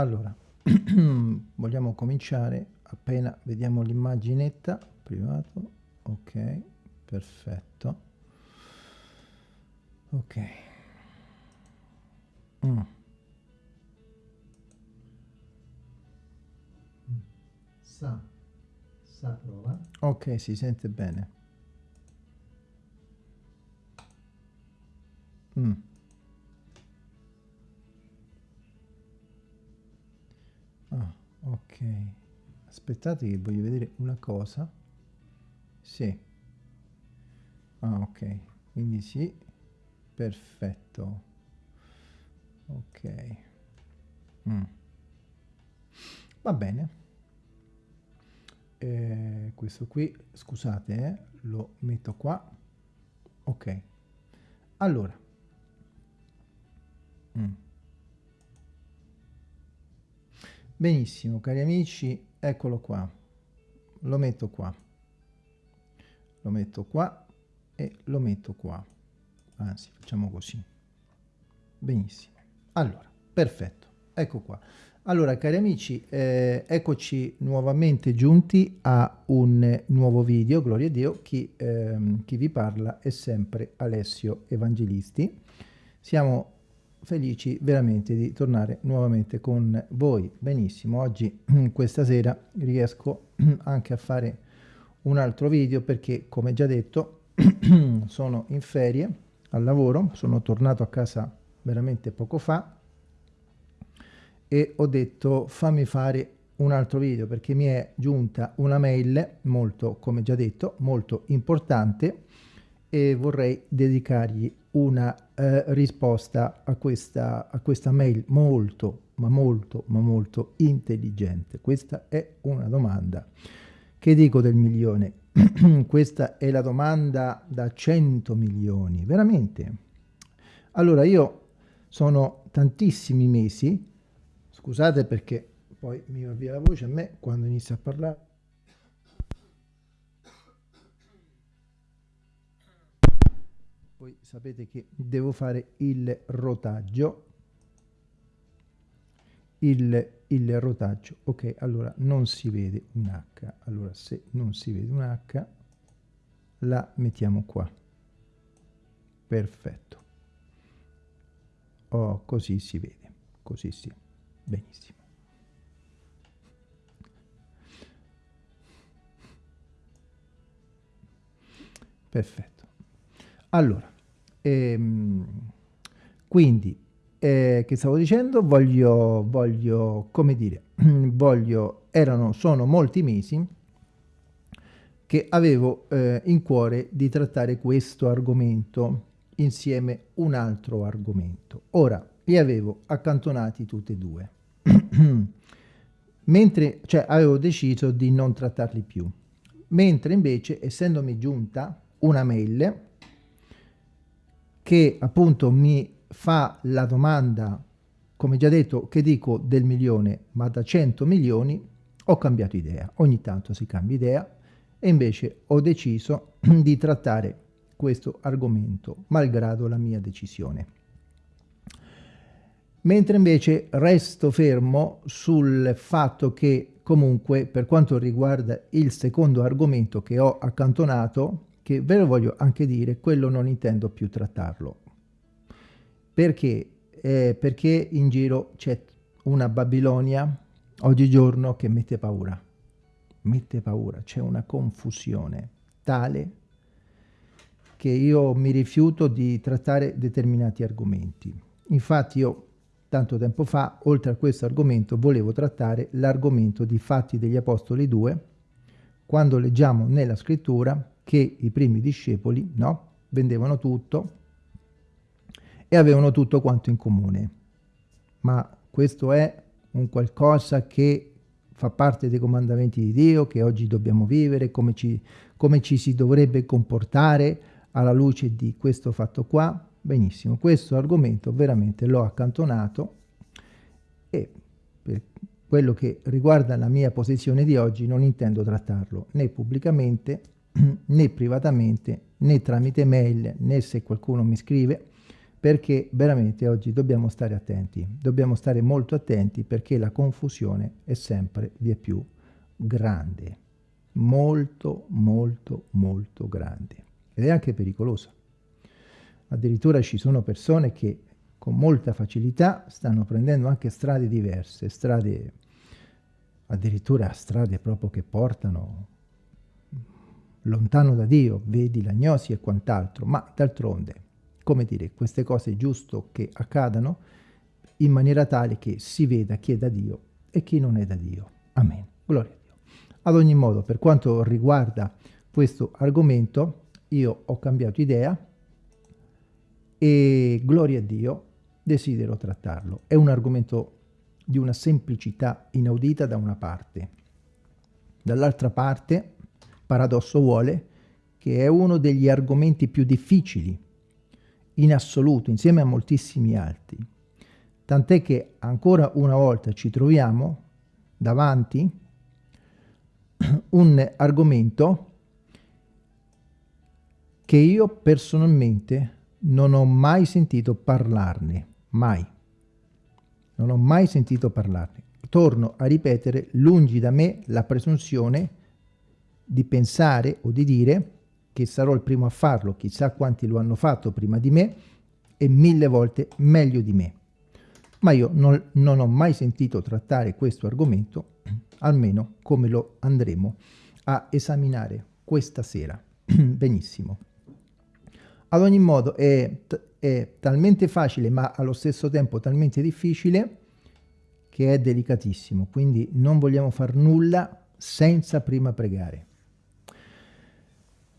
allora vogliamo cominciare? Appena vediamo l'immaginetta privato ok perfetto. Ok. Mm. sa sa prova. Ok si sente bene. Mm. Ah, ok. Aspettate che voglio vedere una cosa. Sì. Ah ok. Quindi sì. Perfetto. Ok. Mm. va bene. Eh, questo qui scusate eh, lo metto qua. Ok. Allora. Mm. Benissimo cari amici eccolo qua. Lo metto qua. Lo metto qua e lo metto qua. Anzi facciamo così. Benissimo. Allora perfetto. Ecco qua. Allora cari amici eh, eccoci nuovamente giunti a un nuovo video. Gloria a dio chi, ehm, chi vi parla è sempre Alessio Evangelisti. Siamo felici veramente di tornare nuovamente con voi. Benissimo, oggi questa sera riesco anche a fare un altro video perché come già detto sono in ferie al lavoro, sono tornato a casa veramente poco fa e ho detto fammi fare un altro video perché mi è giunta una mail molto, come già detto, molto importante e vorrei dedicargli una eh, risposta a questa, a questa mail molto, ma molto, ma molto intelligente. Questa è una domanda. Che dico del milione? questa è la domanda da 100 milioni, veramente. Allora io sono tantissimi mesi, scusate perché poi mi va via la voce a me quando inizio a parlare, poi sapete che devo fare il rotaggio. Il, il rotaggio. Ok allora non si vede un h. Allora se non si vede un h la mettiamo qua. Perfetto. Oh così si vede. Così sì benissimo. Perfetto. Allora, ehm, quindi, eh, che stavo dicendo? Voglio, voglio, come dire, voglio, erano, sono molti mesi che avevo eh, in cuore di trattare questo argomento insieme un altro argomento. Ora, li avevo accantonati tutti e due. Mentre, cioè, avevo deciso di non trattarli più. Mentre invece, essendomi giunta una mail che appunto mi fa la domanda, come già detto, che dico del milione, ma da 100 milioni, ho cambiato idea. Ogni tanto si cambia idea e invece ho deciso di trattare questo argomento, malgrado la mia decisione. Mentre invece resto fermo sul fatto che comunque per quanto riguarda il secondo argomento che ho accantonato, che ve lo voglio anche dire, quello non intendo più trattarlo. Perché? Eh, perché in giro c'è una Babilonia oggigiorno che mette paura. Mette paura, c'è una confusione tale che io mi rifiuto di trattare determinati argomenti. Infatti io tanto tempo fa, oltre a questo argomento, volevo trattare l'argomento di Fatti degli Apostoli 2, quando leggiamo nella scrittura che i primi discepoli no, vendevano tutto e avevano tutto quanto in comune. Ma questo è un qualcosa che fa parte dei comandamenti di Dio, che oggi dobbiamo vivere, come ci, come ci si dovrebbe comportare alla luce di questo fatto qua. Benissimo, questo argomento veramente l'ho accantonato e per quello che riguarda la mia posizione di oggi non intendo trattarlo né pubblicamente né privatamente né tramite mail né se qualcuno mi scrive perché veramente oggi dobbiamo stare attenti, dobbiamo stare molto attenti perché la confusione è sempre via più grande, molto molto molto grande. Ed è anche pericolosa. Addirittura ci sono persone che con molta facilità stanno prendendo anche strade diverse, strade addirittura strade proprio che portano lontano da Dio, vedi l'agnosi e quant'altro, ma d'altronde, come dire, queste cose è giusto che accadano in maniera tale che si veda chi è da Dio e chi non è da Dio. Amen. Gloria a Dio. Ad ogni modo, per quanto riguarda questo argomento, io ho cambiato idea e, gloria a Dio, desidero trattarlo. È un argomento di una semplicità inaudita da una parte. Dall'altra parte, paradosso vuole, che è uno degli argomenti più difficili in assoluto, insieme a moltissimi altri. Tant'è che ancora una volta ci troviamo davanti un argomento che io personalmente non ho mai sentito parlarne, mai. Non ho mai sentito parlarne. Torno a ripetere, lungi da me la presunzione di pensare o di dire che sarò il primo a farlo, chissà quanti lo hanno fatto prima di me e mille volte meglio di me. Ma io non, non ho mai sentito trattare questo argomento, almeno come lo andremo a esaminare questa sera. Benissimo. Ad ogni modo è, è talmente facile ma allo stesso tempo talmente difficile che è delicatissimo, quindi non vogliamo far nulla senza prima pregare.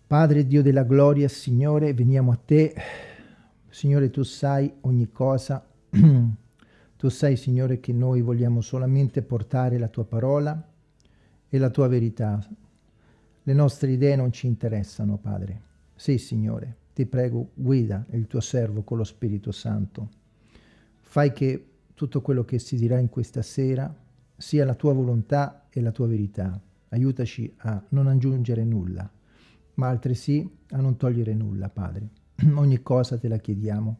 Padre Dio della gloria, Signore, veniamo a te. Signore, tu sai ogni cosa. tu sai, Signore, che noi vogliamo solamente portare la tua parola e la tua verità. Le nostre idee non ci interessano, Padre. Sì, Signore, ti prego, guida il tuo servo con lo Spirito Santo. Fai che tutto quello che si dirà in questa sera sia la tua volontà e la tua verità. Aiutaci a non aggiungere nulla, ma altresì a non togliere nulla, Padre. Ogni cosa te la chiediamo,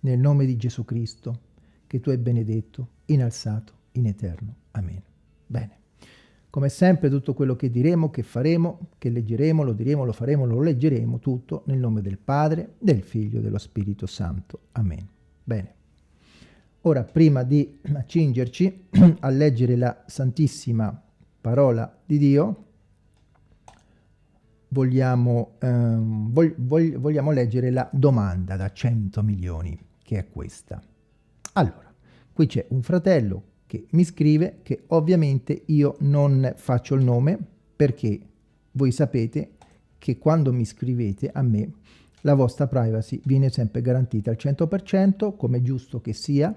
nel nome di Gesù Cristo, che tu hai benedetto, innalzato in eterno. Amen. Bene. Come sempre tutto quello che diremo, che faremo, che leggeremo, lo diremo, lo faremo, lo leggeremo, tutto nel nome del Padre, del Figlio e dello Spirito Santo. Amen. Bene. Ora, prima di accingerci a leggere la Santissima Parola di Dio, vogliamo, ehm, vog vog vogliamo leggere la domanda da 100 milioni, che è questa. Allora, qui c'è un fratello che mi scrive che ovviamente io non faccio il nome perché voi sapete che quando mi scrivete a me la vostra privacy viene sempre garantita al 100% come è giusto che sia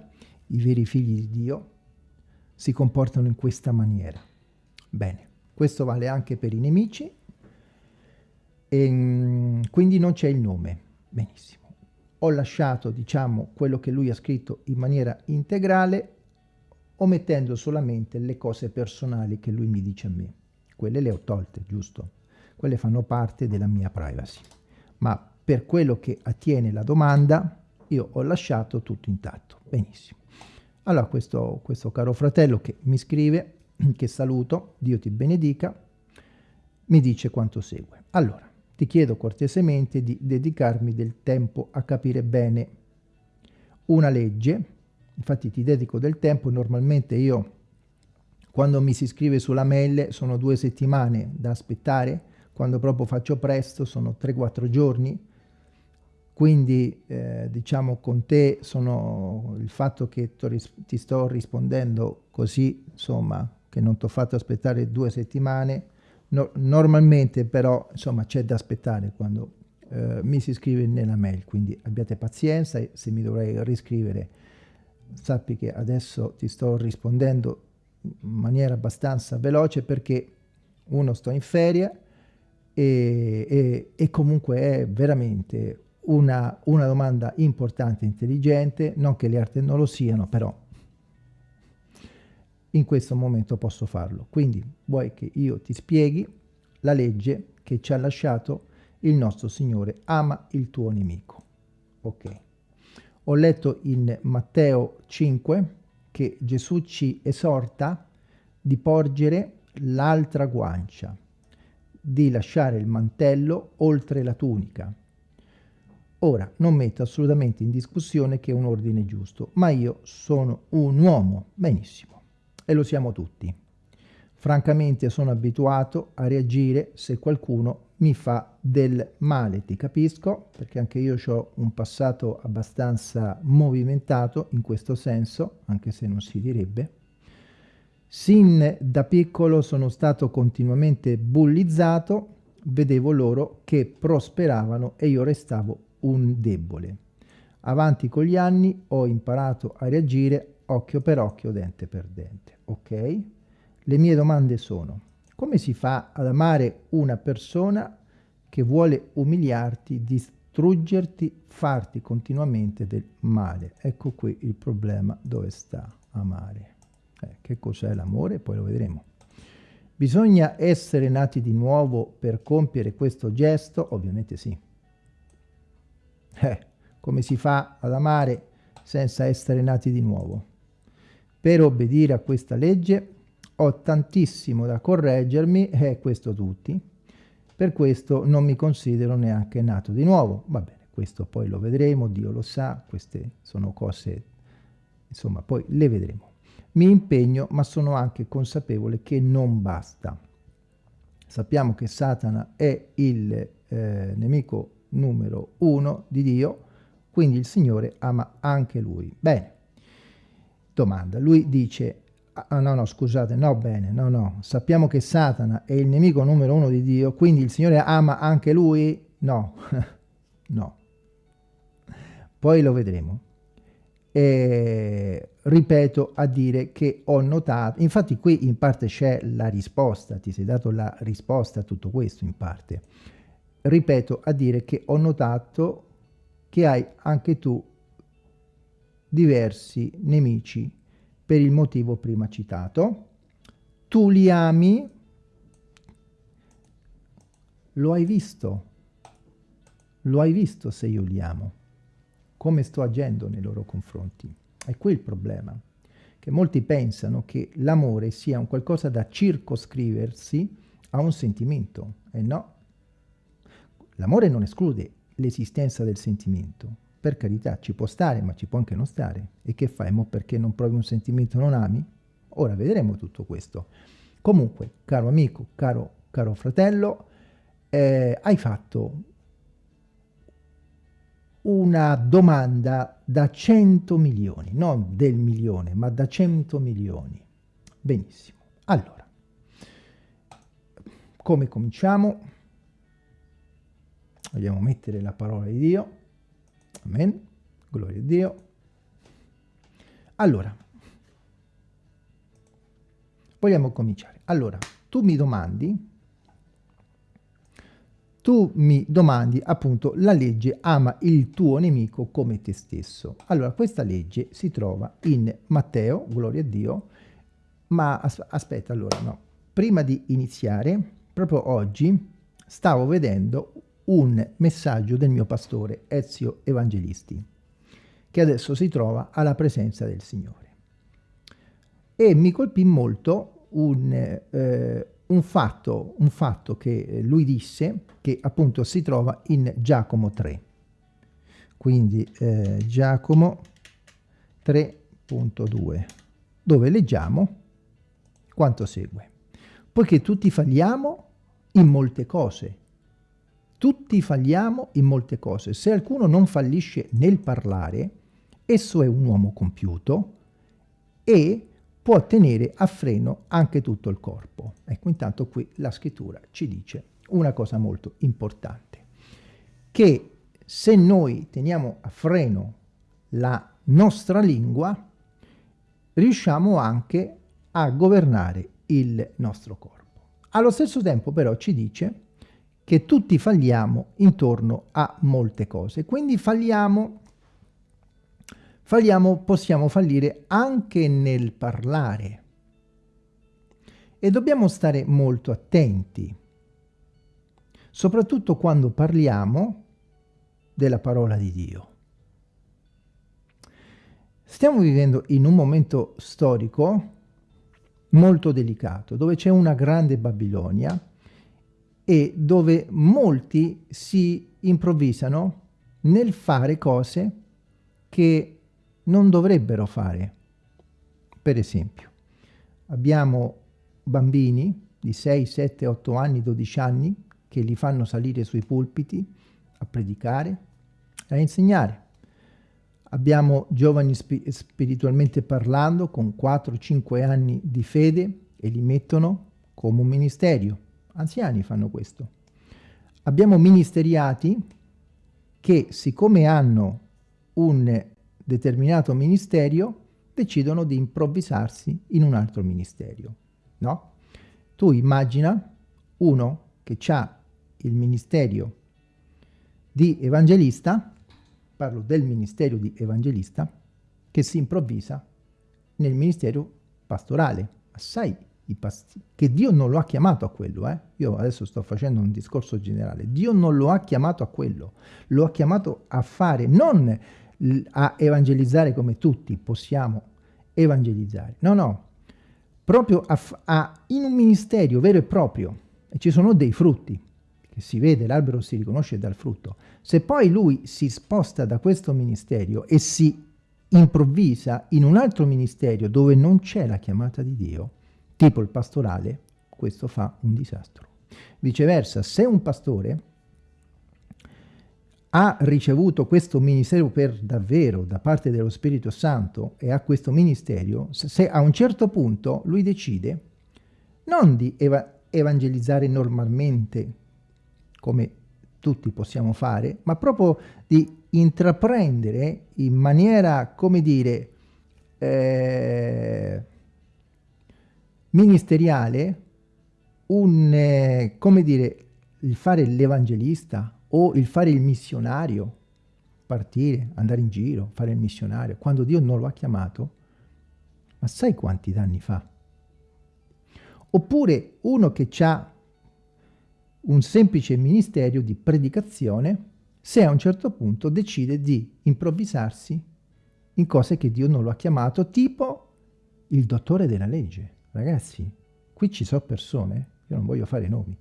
i veri figli di Dio si comportano in questa maniera bene questo vale anche per i nemici e mm, quindi non c'è il nome benissimo ho lasciato diciamo quello che lui ha scritto in maniera integrale omettendo solamente le cose personali che lui mi dice a me. Quelle le ho tolte, giusto? Quelle fanno parte della mia privacy. Ma per quello che attiene la domanda, io ho lasciato tutto intatto. Benissimo. Allora questo, questo caro fratello che mi scrive, che saluto, Dio ti benedica, mi dice quanto segue. Allora, ti chiedo cortesemente di dedicarmi del tempo a capire bene una legge. Infatti ti dedico del tempo, normalmente io quando mi si iscrive sulla mail sono due settimane da aspettare, quando proprio faccio presto sono 3-4 giorni, quindi eh, diciamo con te sono il fatto che ti sto rispondendo così, insomma, che non ti ho fatto aspettare due settimane, no, normalmente però insomma c'è da aspettare quando eh, mi si iscrive nella mail, quindi abbiate pazienza e se mi dovrei riscrivere sappi che adesso ti sto rispondendo in maniera abbastanza veloce perché uno sto in ferie e, e, e comunque è veramente una, una domanda importante intelligente, non che le altre non lo siano, però in questo momento posso farlo. Quindi vuoi che io ti spieghi la legge che ci ha lasciato il nostro Signore, ama il tuo nemico. Ok. Ho letto in Matteo 5 che Gesù ci esorta di porgere l'altra guancia, di lasciare il mantello oltre la tunica. Ora, non metto assolutamente in discussione che è un ordine giusto, ma io sono un uomo, benissimo, e lo siamo tutti. Francamente sono abituato a reagire se qualcuno mi fa del male, ti capisco, perché anche io ho un passato abbastanza movimentato in questo senso, anche se non si direbbe. Sin da piccolo sono stato continuamente bullizzato, vedevo loro che prosperavano e io restavo un debole. Avanti con gli anni ho imparato a reagire occhio per occhio, dente per dente, ok? Le mie domande sono, come si fa ad amare una persona che vuole umiliarti, distruggerti, farti continuamente del male? Ecco qui il problema dove sta amare. Eh, che cos'è l'amore? Poi lo vedremo. Bisogna essere nati di nuovo per compiere questo gesto? Ovviamente sì. Eh, come si fa ad amare senza essere nati di nuovo? Per obbedire a questa legge ho tantissimo da correggermi, e eh, questo tutti, per questo non mi considero neanche nato di nuovo. Va bene, questo poi lo vedremo, Dio lo sa, queste sono cose, insomma, poi le vedremo. Mi impegno, ma sono anche consapevole che non basta. Sappiamo che Satana è il eh, nemico numero uno di Dio, quindi il Signore ama anche lui. Bene, domanda, lui dice Ah, no, no, scusate, no, bene, no, no. Sappiamo che Satana è il nemico numero uno di Dio, quindi il Signore ama anche lui? No, no. Poi lo vedremo. E ripeto a dire che ho notato, infatti qui in parte c'è la risposta, ti sei dato la risposta a tutto questo in parte. Ripeto a dire che ho notato che hai anche tu diversi nemici per il motivo prima citato. Tu li ami, lo hai visto, lo hai visto se io li amo, come sto agendo nei loro confronti. È qui il problema, che molti pensano che l'amore sia un qualcosa da circoscriversi a un sentimento, e no. L'amore non esclude l'esistenza del sentimento, per carità, ci può stare, ma ci può anche non stare. E che fai? Mo perché non provi un sentimento non ami? Ora vedremo tutto questo. Comunque, caro amico, caro, caro fratello, eh, hai fatto una domanda da 100 milioni, non del milione, ma da 100 milioni. Benissimo. Allora, come cominciamo? Vogliamo mettere la parola di Dio. Amen. Gloria a Dio. Allora, vogliamo cominciare. Allora, tu mi domandi, tu mi domandi appunto la legge ama il tuo nemico come te stesso. Allora, questa legge si trova in Matteo, gloria a Dio, ma as aspetta, allora no. Prima di iniziare, proprio oggi, stavo vedendo un messaggio del mio pastore Ezio Evangelisti, che adesso si trova alla presenza del Signore. E mi colpì molto un, eh, un, fatto, un fatto che lui disse, che appunto si trova in Giacomo 3. Quindi eh, Giacomo 3.2, dove leggiamo quanto segue. Poiché tutti falliamo in molte cose, tutti falliamo in molte cose. Se qualcuno non fallisce nel parlare, esso è un uomo compiuto e può tenere a freno anche tutto il corpo. Ecco, intanto qui la scrittura ci dice una cosa molto importante, che se noi teniamo a freno la nostra lingua, riusciamo anche a governare il nostro corpo. Allo stesso tempo però ci dice che tutti falliamo intorno a molte cose. Quindi falliamo, falliamo, possiamo fallire anche nel parlare. E dobbiamo stare molto attenti, soprattutto quando parliamo della parola di Dio. Stiamo vivendo in un momento storico molto delicato, dove c'è una grande Babilonia e dove molti si improvvisano nel fare cose che non dovrebbero fare. Per esempio, abbiamo bambini di 6, 7, 8 anni, 12 anni che li fanno salire sui pulpiti a predicare, a insegnare. Abbiamo giovani spi spiritualmente parlando con 4-5 anni di fede e li mettono come un ministero. Anziani fanno questo. Abbiamo ministeriati che siccome hanno un determinato ministero decidono di improvvisarsi in un altro ministero. No? Tu immagina uno che ha il ministero di evangelista parlo del ministero di evangelista, che si improvvisa nel ministero pastorale. Assai i pastori, che Dio non lo ha chiamato a quello, eh? Io adesso sto facendo un discorso generale. Dio non lo ha chiamato a quello, lo ha chiamato a fare, non a evangelizzare come tutti possiamo evangelizzare. No, no, proprio a, a, in un ministero vero e proprio. E ci sono dei frutti che si vede, l'albero si riconosce dal frutto. Se poi lui si sposta da questo ministero e si improvvisa in un altro ministero dove non c'è la chiamata di Dio, tipo il pastorale, questo fa un disastro. Viceversa, se un pastore ha ricevuto questo ministero per davvero da parte dello Spirito Santo e ha questo ministero, se a un certo punto lui decide non di eva evangelizzare normalmente come tutti possiamo fare, ma proprio di intraprendere in maniera, come dire, eh, ministeriale un, eh, come dire, il fare l'evangelista o il fare il missionario, partire, andare in giro, fare il missionario, quando Dio non lo ha chiamato, ma sai quanti danni fa? Oppure uno che ha un semplice ministero di predicazione se a un certo punto decide di improvvisarsi in cose che Dio non lo ha chiamato, tipo il dottore della legge. Ragazzi, qui ci sono persone, io non voglio fare nomi,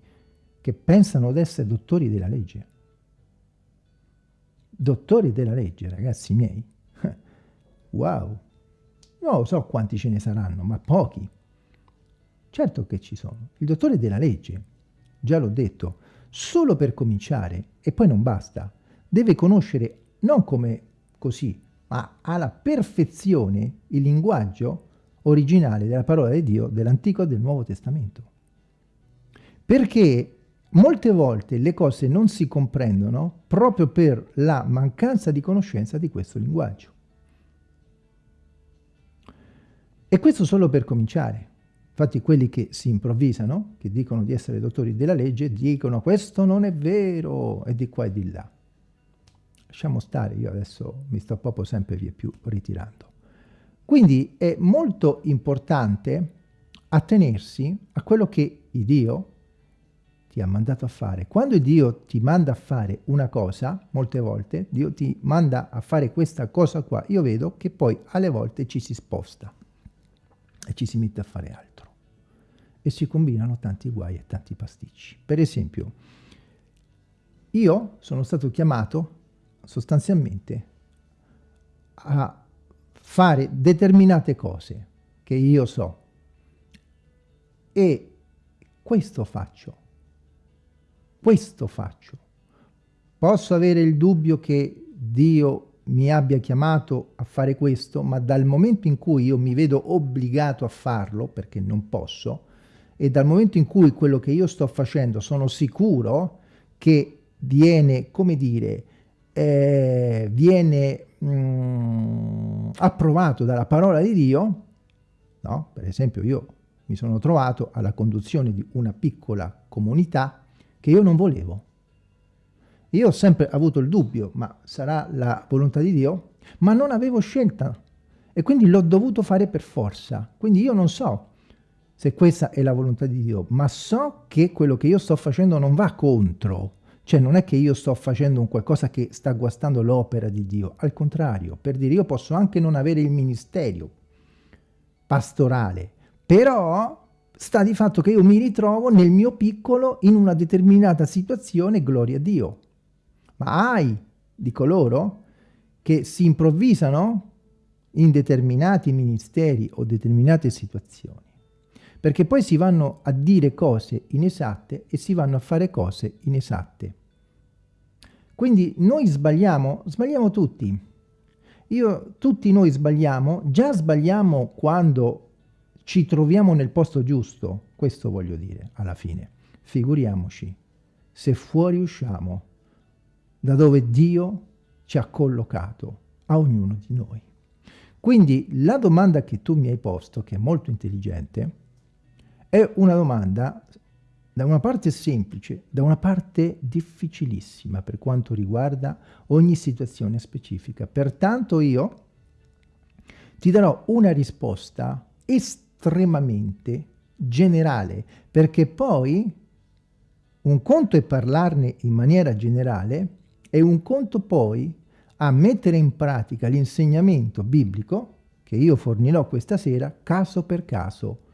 che pensano di essere dottori della legge. Dottori della legge, ragazzi miei. Wow! Non so quanti ce ne saranno, ma pochi. Certo che ci sono. Il dottore della legge già l'ho detto, solo per cominciare, e poi non basta, deve conoscere non come così, ma alla perfezione il linguaggio originale della parola di Dio dell'Antico e del Nuovo Testamento. Perché molte volte le cose non si comprendono proprio per la mancanza di conoscenza di questo linguaggio. E questo solo per cominciare. Infatti quelli che si improvvisano, che dicono di essere dottori della legge, dicono questo non è vero, e di qua e di là. Lasciamo stare, io adesso mi sto proprio sempre via più ritirando. Quindi è molto importante attenersi a quello che Dio ti ha mandato a fare. Quando Dio ti manda a fare una cosa, molte volte, Dio ti manda a fare questa cosa qua, io vedo che poi alle volte ci si sposta e ci si mette a fare altro e si combinano tanti guai e tanti pasticci. Per esempio, io sono stato chiamato sostanzialmente a fare determinate cose che io so e questo faccio, questo faccio. Posso avere il dubbio che Dio mi abbia chiamato a fare questo, ma dal momento in cui io mi vedo obbligato a farlo, perché non posso, e dal momento in cui quello che io sto facendo sono sicuro che viene, come dire, eh, viene mh, mm, approvato dalla parola di Dio, no? per esempio io mi sono trovato alla conduzione di una piccola comunità che io non volevo. Io ho sempre avuto il dubbio, ma sarà la volontà di Dio? Ma non avevo scelta e quindi l'ho dovuto fare per forza. Quindi io non so se questa è la volontà di Dio, ma so che quello che io sto facendo non va contro, Cioè non è che io sto facendo un qualcosa che sta guastando l'opera di Dio, al contrario, per dire io posso anche non avere il ministero pastorale, però sta di fatto che io mi ritrovo nel mio piccolo in una determinata situazione, gloria a Dio. Ma hai di coloro che si improvvisano in determinati ministeri o determinate situazioni, perché poi si vanno a dire cose inesatte e si vanno a fare cose inesatte. Quindi noi sbagliamo, sbagliamo tutti. Io, tutti noi sbagliamo, già sbagliamo quando ci troviamo nel posto giusto, questo voglio dire alla fine. Figuriamoci se fuori usciamo da dove Dio ci ha collocato a ognuno di noi. Quindi la domanda che tu mi hai posto, che è molto intelligente, è una domanda da una parte semplice, da una parte difficilissima per quanto riguarda ogni situazione specifica. Pertanto io ti darò una risposta estremamente generale, perché poi un conto è parlarne in maniera generale e un conto poi a mettere in pratica l'insegnamento biblico che io fornirò questa sera caso per caso.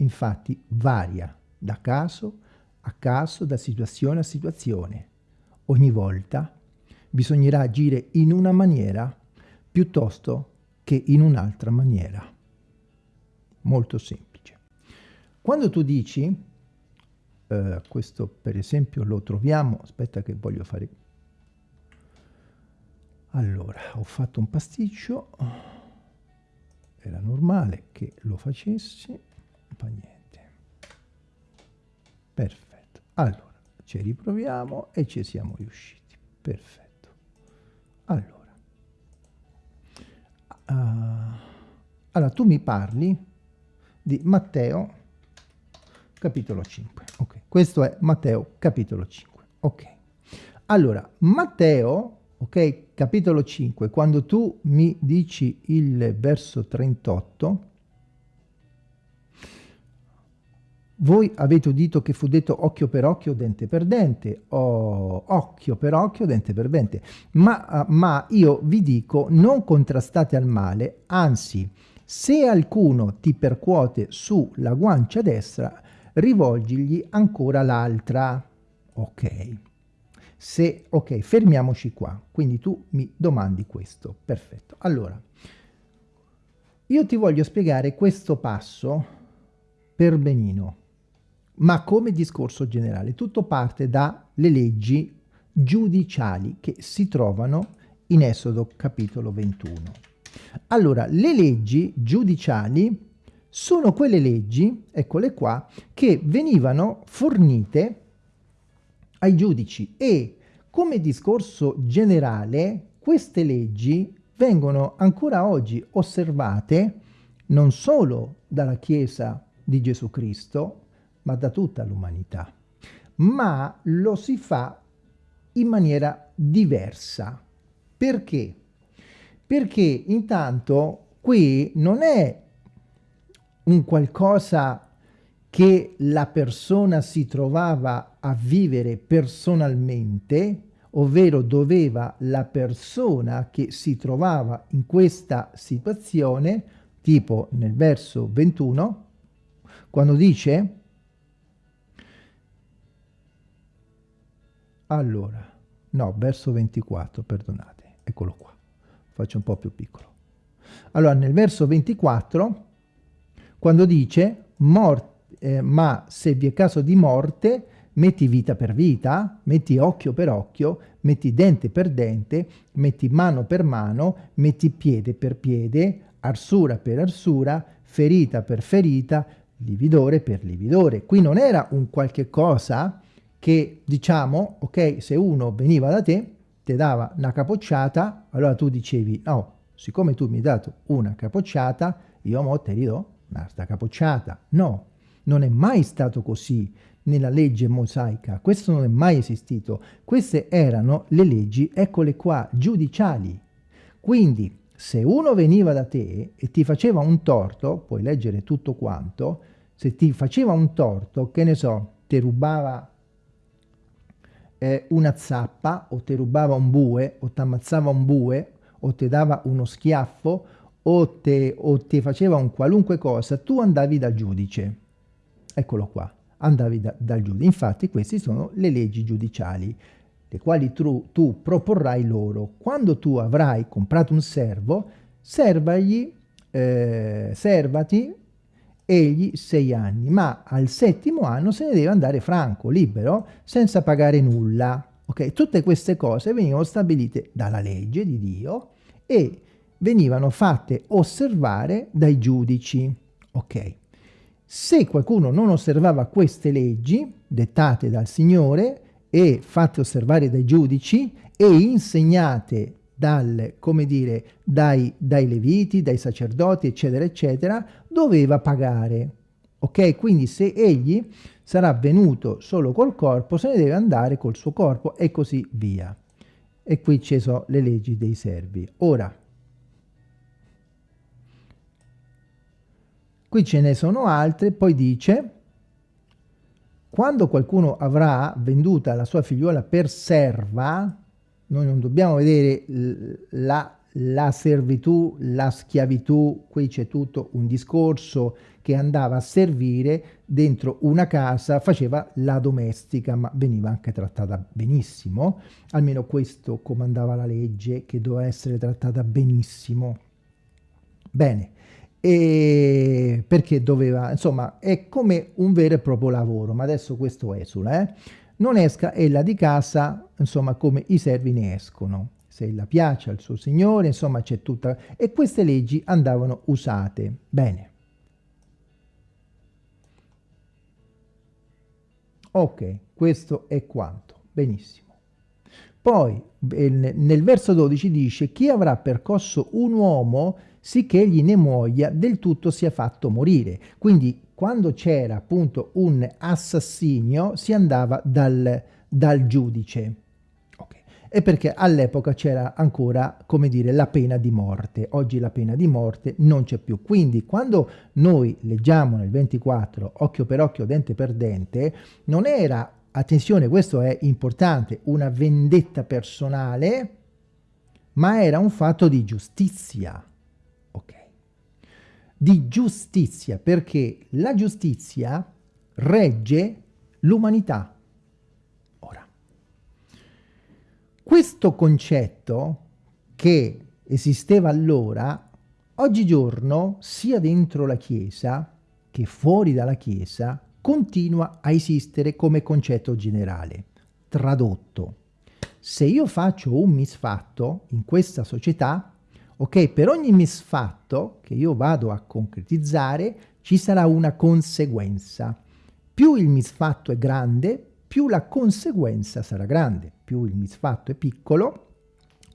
Infatti varia da caso a caso, da situazione a situazione. Ogni volta bisognerà agire in una maniera piuttosto che in un'altra maniera molto semplice. Quando tu dici, eh, questo per esempio lo troviamo, aspetta che voglio fare, allora ho fatto un pasticcio, era normale che lo facessi, fa niente. Perfetto, allora ci riproviamo e ci siamo riusciti, perfetto. Allora, uh, allora tu mi parli di Matteo capitolo 5. Ok, questo è Matteo capitolo 5. Ok. Allora, Matteo, ok, capitolo 5, quando tu mi dici il verso 38, voi avete udito che fu detto occhio per occhio, dente per dente, o occhio per occhio, dente per dente, ma, ma io vi dico non contrastate al male, anzi se alcuno ti percuote sulla guancia destra, rivolgigli ancora l'altra. Ok. Se, ok, fermiamoci qua. Quindi tu mi domandi questo. Perfetto. Allora, io ti voglio spiegare questo passo per benino, ma come discorso generale. Tutto parte dalle leggi giudiciali che si trovano in Esodo capitolo 21. Allora, le leggi giudiciali sono quelle leggi, eccole qua, che venivano fornite ai giudici e come discorso generale queste leggi vengono ancora oggi osservate non solo dalla Chiesa di Gesù Cristo, ma da tutta l'umanità. Ma lo si fa in maniera diversa. Perché? perché intanto qui non è un qualcosa che la persona si trovava a vivere personalmente, ovvero doveva la persona che si trovava in questa situazione, tipo nel verso 21, quando dice allora, no, verso 24, perdonate, eccolo qua faccio un po' più piccolo. Allora, nel verso 24, quando dice, eh, ma se vi è caso di morte, metti vita per vita, metti occhio per occhio, metti dente per dente, metti mano per mano, metti piede per piede, arsura per arsura, ferita per ferita, lividore per lividore. Qui non era un qualche cosa che diciamo, ok, se uno veniva da te, ti dava una capocciata, allora tu dicevi, no, siccome tu mi hai dato una capocciata, io mo te ridò un'altra capocciata. No, non è mai stato così nella legge mosaica, questo non è mai esistito. Queste erano le leggi, eccole qua, giudiciali. Quindi, se uno veniva da te e ti faceva un torto, puoi leggere tutto quanto, se ti faceva un torto, che ne so, ti rubava eh, una zappa o ti rubava un bue o ti ammazzava un bue o ti dava uno schiaffo o ti o te faceva un qualunque cosa, tu andavi dal giudice. Eccolo qua, andavi da, dal giudice. Infatti queste sono le leggi giudiciali, le quali tu, tu proporrai loro. Quando tu avrai comprato un servo, servagli, eh, servati egli sei anni, ma al settimo anno se ne deve andare franco, libero, senza pagare nulla. Okay? Tutte queste cose venivano stabilite dalla legge di Dio e venivano fatte osservare dai giudici. Ok. Se qualcuno non osservava queste leggi dettate dal Signore e fatte osservare dai giudici e insegnate dal, come dire, dai, dai leviti, dai sacerdoti, eccetera, eccetera, doveva pagare. Ok? Quindi se egli sarà venuto solo col corpo, se ne deve andare col suo corpo e così via. E qui ci sono le leggi dei servi. Ora, qui ce ne sono altre, poi dice, quando qualcuno avrà venduta la sua figliuola per serva, noi non dobbiamo vedere la, la servitù, la schiavitù, qui c'è tutto un discorso che andava a servire dentro una casa, faceva la domestica, ma veniva anche trattata benissimo, almeno questo comandava la legge, che doveva essere trattata benissimo. Bene, e perché doveva, insomma, è come un vero e proprio lavoro, ma adesso questo esula, eh? Non esca ella di casa, insomma, come i servi ne escono. Se ella piace al suo signore, insomma, c'è tutta... E queste leggi andavano usate. Bene. Ok, questo è quanto. Benissimo. Poi, nel verso 12 dice, chi avrà percosso un uomo sicché egli ne muoia, del tutto sia fatto morire. Quindi quando c'era appunto un assassinio si andava dal, dal giudice. Okay. E perché all'epoca c'era ancora, come dire, la pena di morte. Oggi la pena di morte non c'è più. Quindi quando noi leggiamo nel 24 occhio per occhio, dente per dente, non era, attenzione, questo è importante, una vendetta personale, ma era un fatto di giustizia di giustizia, perché la giustizia regge l'umanità. Ora, questo concetto che esisteva allora, oggigiorno, sia dentro la Chiesa che fuori dalla Chiesa, continua a esistere come concetto generale. Tradotto, se io faccio un misfatto in questa società, ok? Per ogni misfatto che io vado a concretizzare ci sarà una conseguenza. Più il misfatto è grande, più la conseguenza sarà grande. Più il misfatto è piccolo,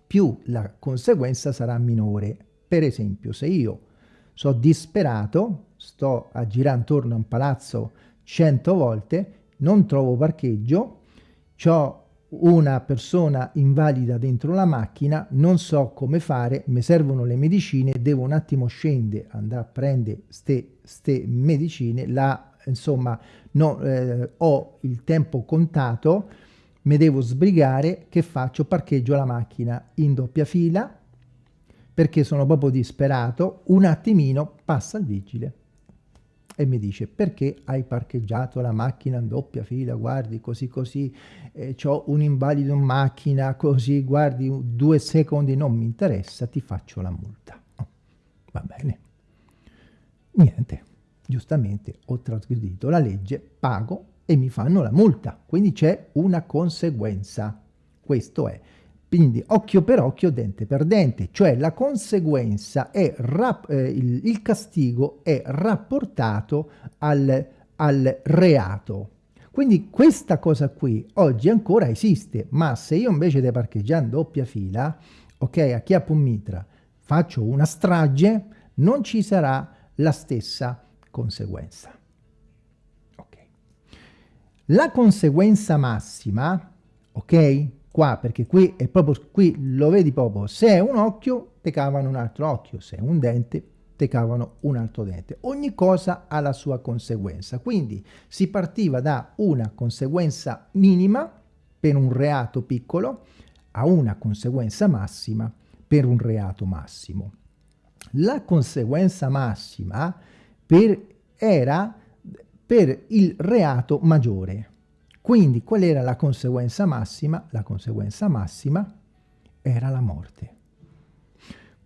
più la conseguenza sarà minore. Per esempio, se io sono disperato, sto a girare intorno a un palazzo cento volte, non trovo parcheggio, ho una persona invalida dentro la macchina, non so come fare, mi servono le medicine, devo un attimo scendere, andare a prendere ste, ste medicine, la, insomma no, eh, ho il tempo contato, mi devo sbrigare, che faccio? Parcheggio la macchina in doppia fila, perché sono proprio disperato, un attimino passa il vigile e mi dice perché hai parcheggiato la macchina in doppia fila, guardi così così, eh, ho un invalido in macchina così, guardi due secondi, non mi interessa, ti faccio la multa. Oh, va bene. Niente, giustamente ho trasgredito la legge, pago e mi fanno la multa, quindi c'è una conseguenza. Questo è. Quindi occhio per occhio, dente per dente, cioè la conseguenza è, eh, il, il, castigo è rapportato al, al reato. Quindi questa cosa qui oggi ancora esiste, ma se io invece di parcheggiare in doppia fila, ok, a Chiapo Mitra, faccio una strage, non ci sarà la stessa conseguenza. Okay. La conseguenza massima, ok, qua, perché qui è proprio, qui lo vedi proprio, se è un occhio, te cavano un altro occhio, se è un dente, te cavano un altro dente. Ogni cosa ha la sua conseguenza, quindi si partiva da una conseguenza minima, per un reato piccolo ha una conseguenza massima per un reato massimo. La conseguenza massima per, era per il reato maggiore. Quindi qual era la conseguenza massima? La conseguenza massima era la morte.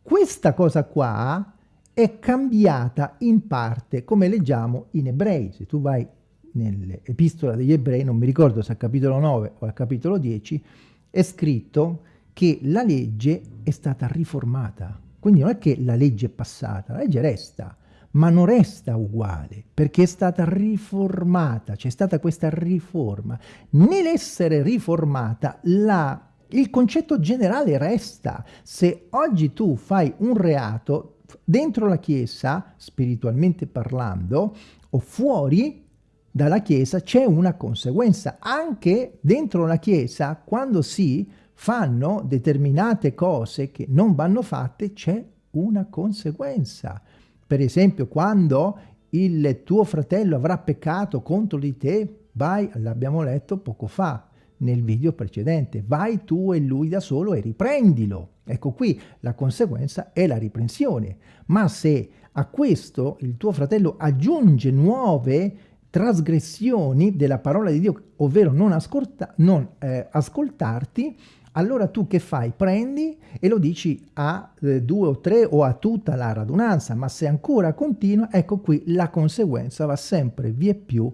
Questa cosa qua è cambiata in parte, come leggiamo in Ebrei. Se tu vai nell'epistola degli Ebrei, non mi ricordo se al capitolo 9 o al capitolo 10, è scritto che la legge è stata riformata. Quindi non è che la legge è passata, la legge resta, ma non resta uguale, perché è stata riformata, c'è stata questa riforma. Nell'essere riformata, la, il concetto generale resta. Se oggi tu fai un reato dentro la Chiesa, spiritualmente parlando, o fuori dalla Chiesa, c'è una conseguenza. Anche dentro la Chiesa, quando si fanno determinate cose che non vanno fatte, c'è una conseguenza. Per esempio, quando il tuo fratello avrà peccato contro di te, vai, l'abbiamo letto poco fa nel video precedente, vai tu e lui da solo e riprendilo. Ecco qui la conseguenza è la riprensione. Ma se a questo il tuo fratello aggiunge nuove trasgressioni della parola di Dio, ovvero non, ascolta, non eh, ascoltarti, allora tu che fai? Prendi e lo dici a eh, due o tre o a tutta la radunanza, ma se ancora continua, ecco qui la conseguenza va sempre via più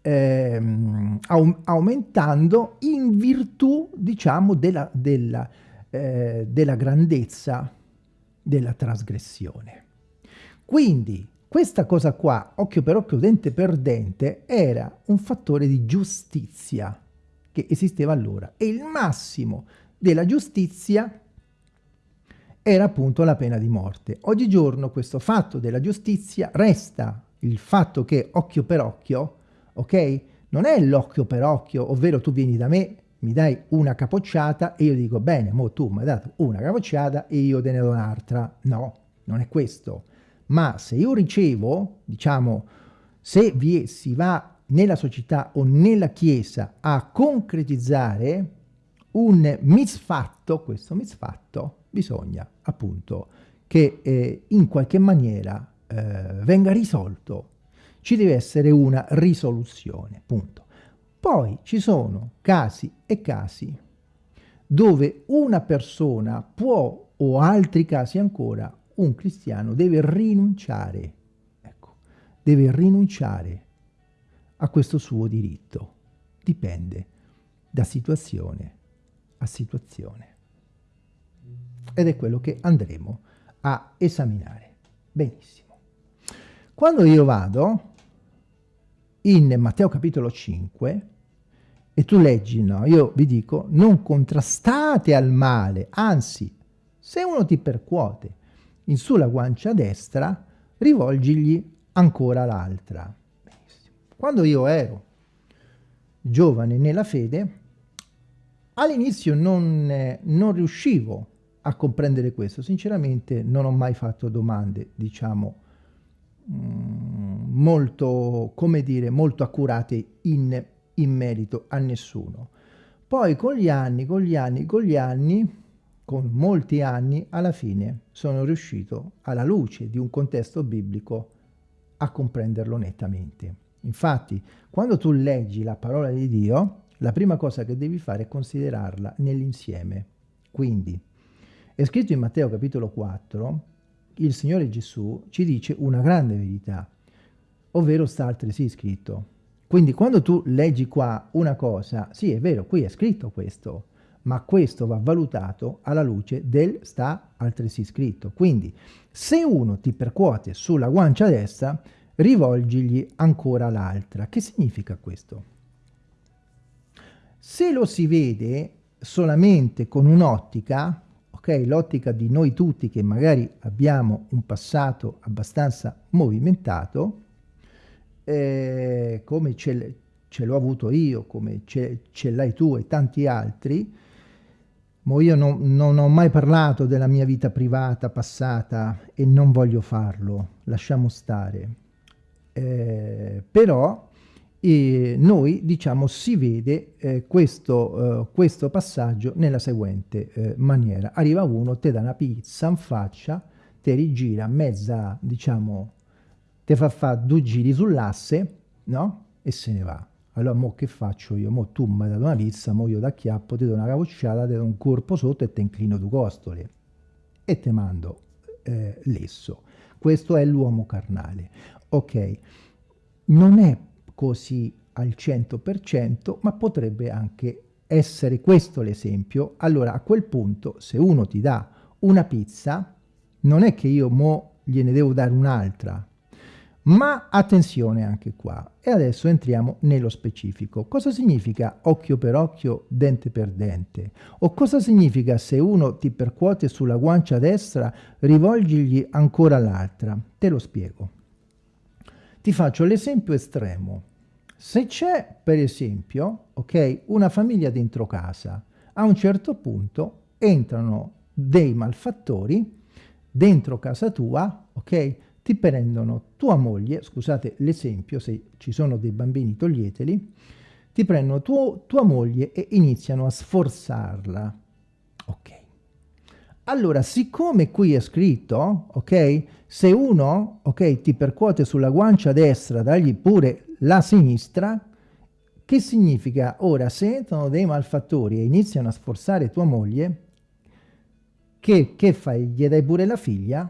ehm, aumentando in virtù, diciamo, della, della, eh, della grandezza della trasgressione. Quindi questa cosa qua, occhio per occhio, dente per dente, era un fattore di giustizia che esisteva allora e il massimo della giustizia era appunto la pena di morte. Oggigiorno questo fatto della giustizia resta il fatto che occhio per occhio, ok? Non è l'occhio per occhio, ovvero tu vieni da me, mi dai una capocciata e io dico bene, mo tu mi hai dato una capocciata e io te ne do un'altra. No, non è questo. Ma se io ricevo, diciamo, se vi, si va nella società o nella Chiesa a concretizzare un misfatto, questo misfatto bisogna appunto che eh, in qualche maniera eh, venga risolto. Ci deve essere una risoluzione, punto. Poi ci sono casi e casi dove una persona può, o altri casi ancora, un cristiano deve rinunciare, ecco, deve rinunciare a questo suo diritto. Dipende da situazione a situazione. Ed è quello che andremo a esaminare. Benissimo. Quando io vado in Matteo capitolo 5 e tu leggi, no, io vi dico, non contrastate al male, anzi, se uno ti percuote in sulla guancia destra, rivolgigli ancora l'altra. Quando io ero giovane nella fede, all'inizio non, eh, non riuscivo a comprendere questo, sinceramente non ho mai fatto domande, diciamo, mm, molto, come dire, molto accurate in, in merito a nessuno. Poi con gli anni, con gli anni, con gli anni, con molti anni, alla fine sono riuscito, alla luce di un contesto biblico, a comprenderlo nettamente. Infatti, quando tu leggi la parola di Dio, la prima cosa che devi fare è considerarla nell'insieme. Quindi, è scritto in Matteo capitolo 4, il Signore Gesù ci dice una grande verità, ovvero sta altresì scritto. Quindi quando tu leggi qua una cosa, sì è vero, qui è scritto questo, ma questo va valutato alla luce del sta altresì scritto. Quindi se uno ti percuote sulla guancia destra, rivolgigli ancora l'altra. Che significa questo? Se lo si vede solamente con un'ottica, ok, l'ottica di noi tutti che magari abbiamo un passato abbastanza movimentato, eh, come ce, l'ho avuto io, come ce, ce l'hai tu e tanti altri, ma io non, non, ho mai parlato della mia vita privata passata e non voglio farlo, lasciamo stare. Eh, però e noi diciamo si vede eh, questo, eh, questo, passaggio nella seguente eh, maniera. Arriva uno, ti dà una pizza in faccia, ti rigira mezza, diciamo, ti fa fare due giri sull'asse, no? E se ne va. Allora, mo che faccio io? Mo tu mi hai dato una pizza, mo io da chiappo, ti do una capocciata, ti do un corpo sotto e ti inclino due costole. E ti mando eh, lesso. Questo è l'uomo carnale. Ok, non è così al 100%, ma potrebbe anche essere questo l'esempio. Allora, a quel punto, se uno ti dà una pizza, non è che io mo gliene devo dare un'altra, ma attenzione anche qua. E adesso entriamo nello specifico. Cosa significa occhio per occhio, dente per dente? O cosa significa se uno ti percuote sulla guancia destra, rivolgigli ancora l'altra? Te lo spiego. Ti faccio l'esempio estremo. Se c'è, per esempio, ok, una famiglia dentro casa, a un certo punto entrano dei malfattori dentro casa tua, ok, ti prendono tua moglie, scusate l'esempio, se ci sono dei bambini toglieteli, ti prendono tuo, tua moglie e iniziano a sforzarla, ok. Allora, siccome qui è scritto, ok, se uno, ok, ti percuote sulla guancia destra, dagli pure la sinistra, che significa ora se entrano dei malfattori e iniziano a sforzare tua moglie, che, che fai? Gli dai pure la figlia?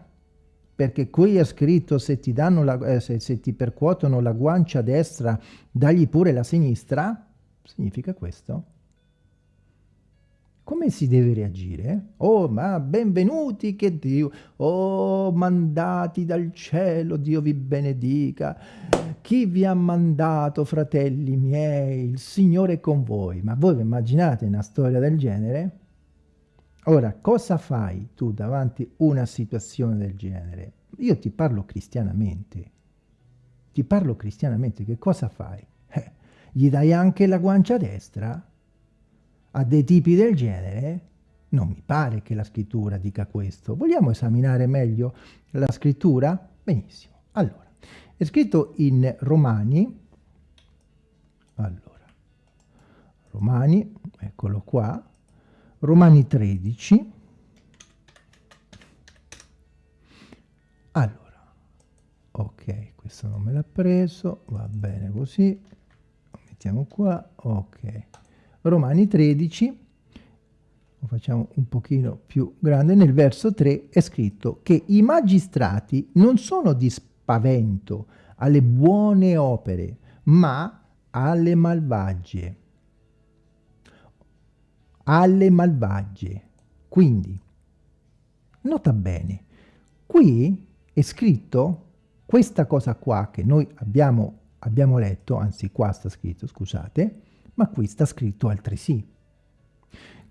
Perché qui è scritto se ti, la, eh, se, se ti percuotono la guancia destra, dagli pure la sinistra? Significa questo? Come si deve reagire? Oh, ma benvenuti che Dio, oh, mandati dal cielo, Dio vi benedica. Chi vi ha mandato, fratelli miei? Il Signore è con voi. Ma voi vi immaginate una storia del genere? Ora, cosa fai tu davanti a una situazione del genere? Io ti parlo cristianamente. Ti parlo cristianamente, che cosa fai? Eh, gli dai anche la guancia destra? A dei tipi del genere, non mi pare che la scrittura dica questo. Vogliamo esaminare meglio la scrittura? Benissimo. Allora, è scritto in Romani, allora, Romani, eccolo qua, Romani 13, allora, ok, questo non me l'ha preso, va bene così, lo mettiamo qua, ok, Romani 13, lo facciamo un pochino più grande, nel verso 3 è scritto che i magistrati non sono di spavento alle buone opere, ma alle malvagie. Alle malvagie. Quindi, nota bene, qui è scritto questa cosa qua che noi abbiamo, abbiamo letto, anzi qua sta scritto, scusate, ma qui sta scritto altresì.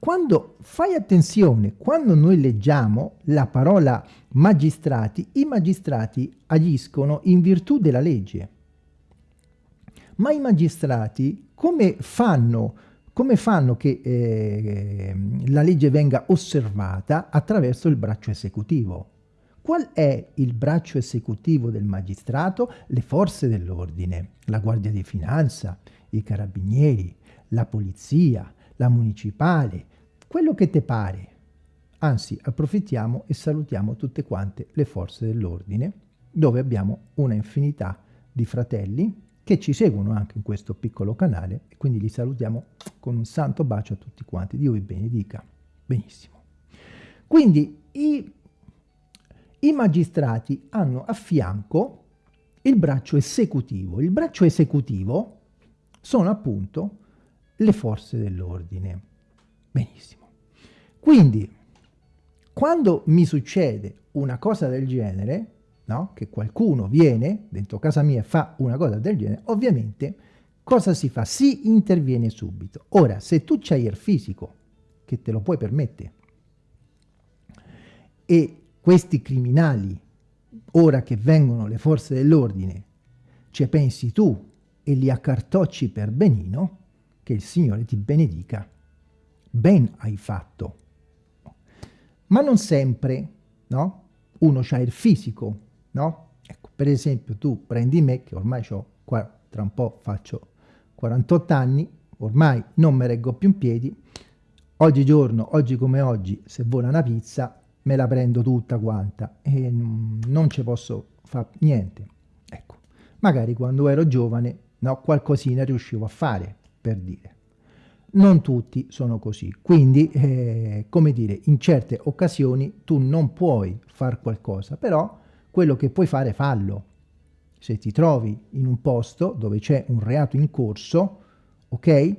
Quando fai attenzione, quando noi leggiamo la parola magistrati, i magistrati agiscono in virtù della legge. Ma i magistrati come fanno, come fanno che eh, la legge venga osservata? Attraverso il braccio esecutivo. Qual è il braccio esecutivo del magistrato? Le forze dell'ordine, la Guardia di Finanza, i carabinieri, la polizia, la municipale, quello che te pare. Anzi, approfittiamo e salutiamo tutte quante le forze dell'ordine, dove abbiamo una infinità di fratelli che ci seguono anche in questo piccolo canale e quindi li salutiamo con un santo bacio a tutti quanti. Dio vi benedica. Benissimo. Quindi i, i magistrati hanno a fianco il braccio esecutivo. Il braccio esecutivo sono appunto le forze dell'ordine. Benissimo. Quindi, quando mi succede una cosa del genere, no? che qualcuno viene dentro casa mia e fa una cosa del genere, ovviamente cosa si fa? Si interviene subito. Ora, se tu c'hai il fisico, che te lo puoi permettere, e questi criminali, ora che vengono le forze dell'ordine, ci pensi tu e li accartocci per benino, che il Signore ti benedica. Ben hai fatto. Ma non sempre, no? Uno c'ha il fisico, no? Ecco, per esempio tu prendi me, che ormai ho tra un po' faccio 48 anni, ormai non mi reggo più in piedi, oggigiorno, oggi come oggi, se vola una pizza, me la prendo tutta quanta e non ci posso fare niente. Ecco, magari quando ero giovane, no, qualcosina riuscivo a fare, per dire. Non tutti sono così, quindi, eh, come dire, in certe occasioni tu non puoi fare qualcosa, però quello che puoi fare fallo. Se ti trovi in un posto dove c'è un reato in corso, ok?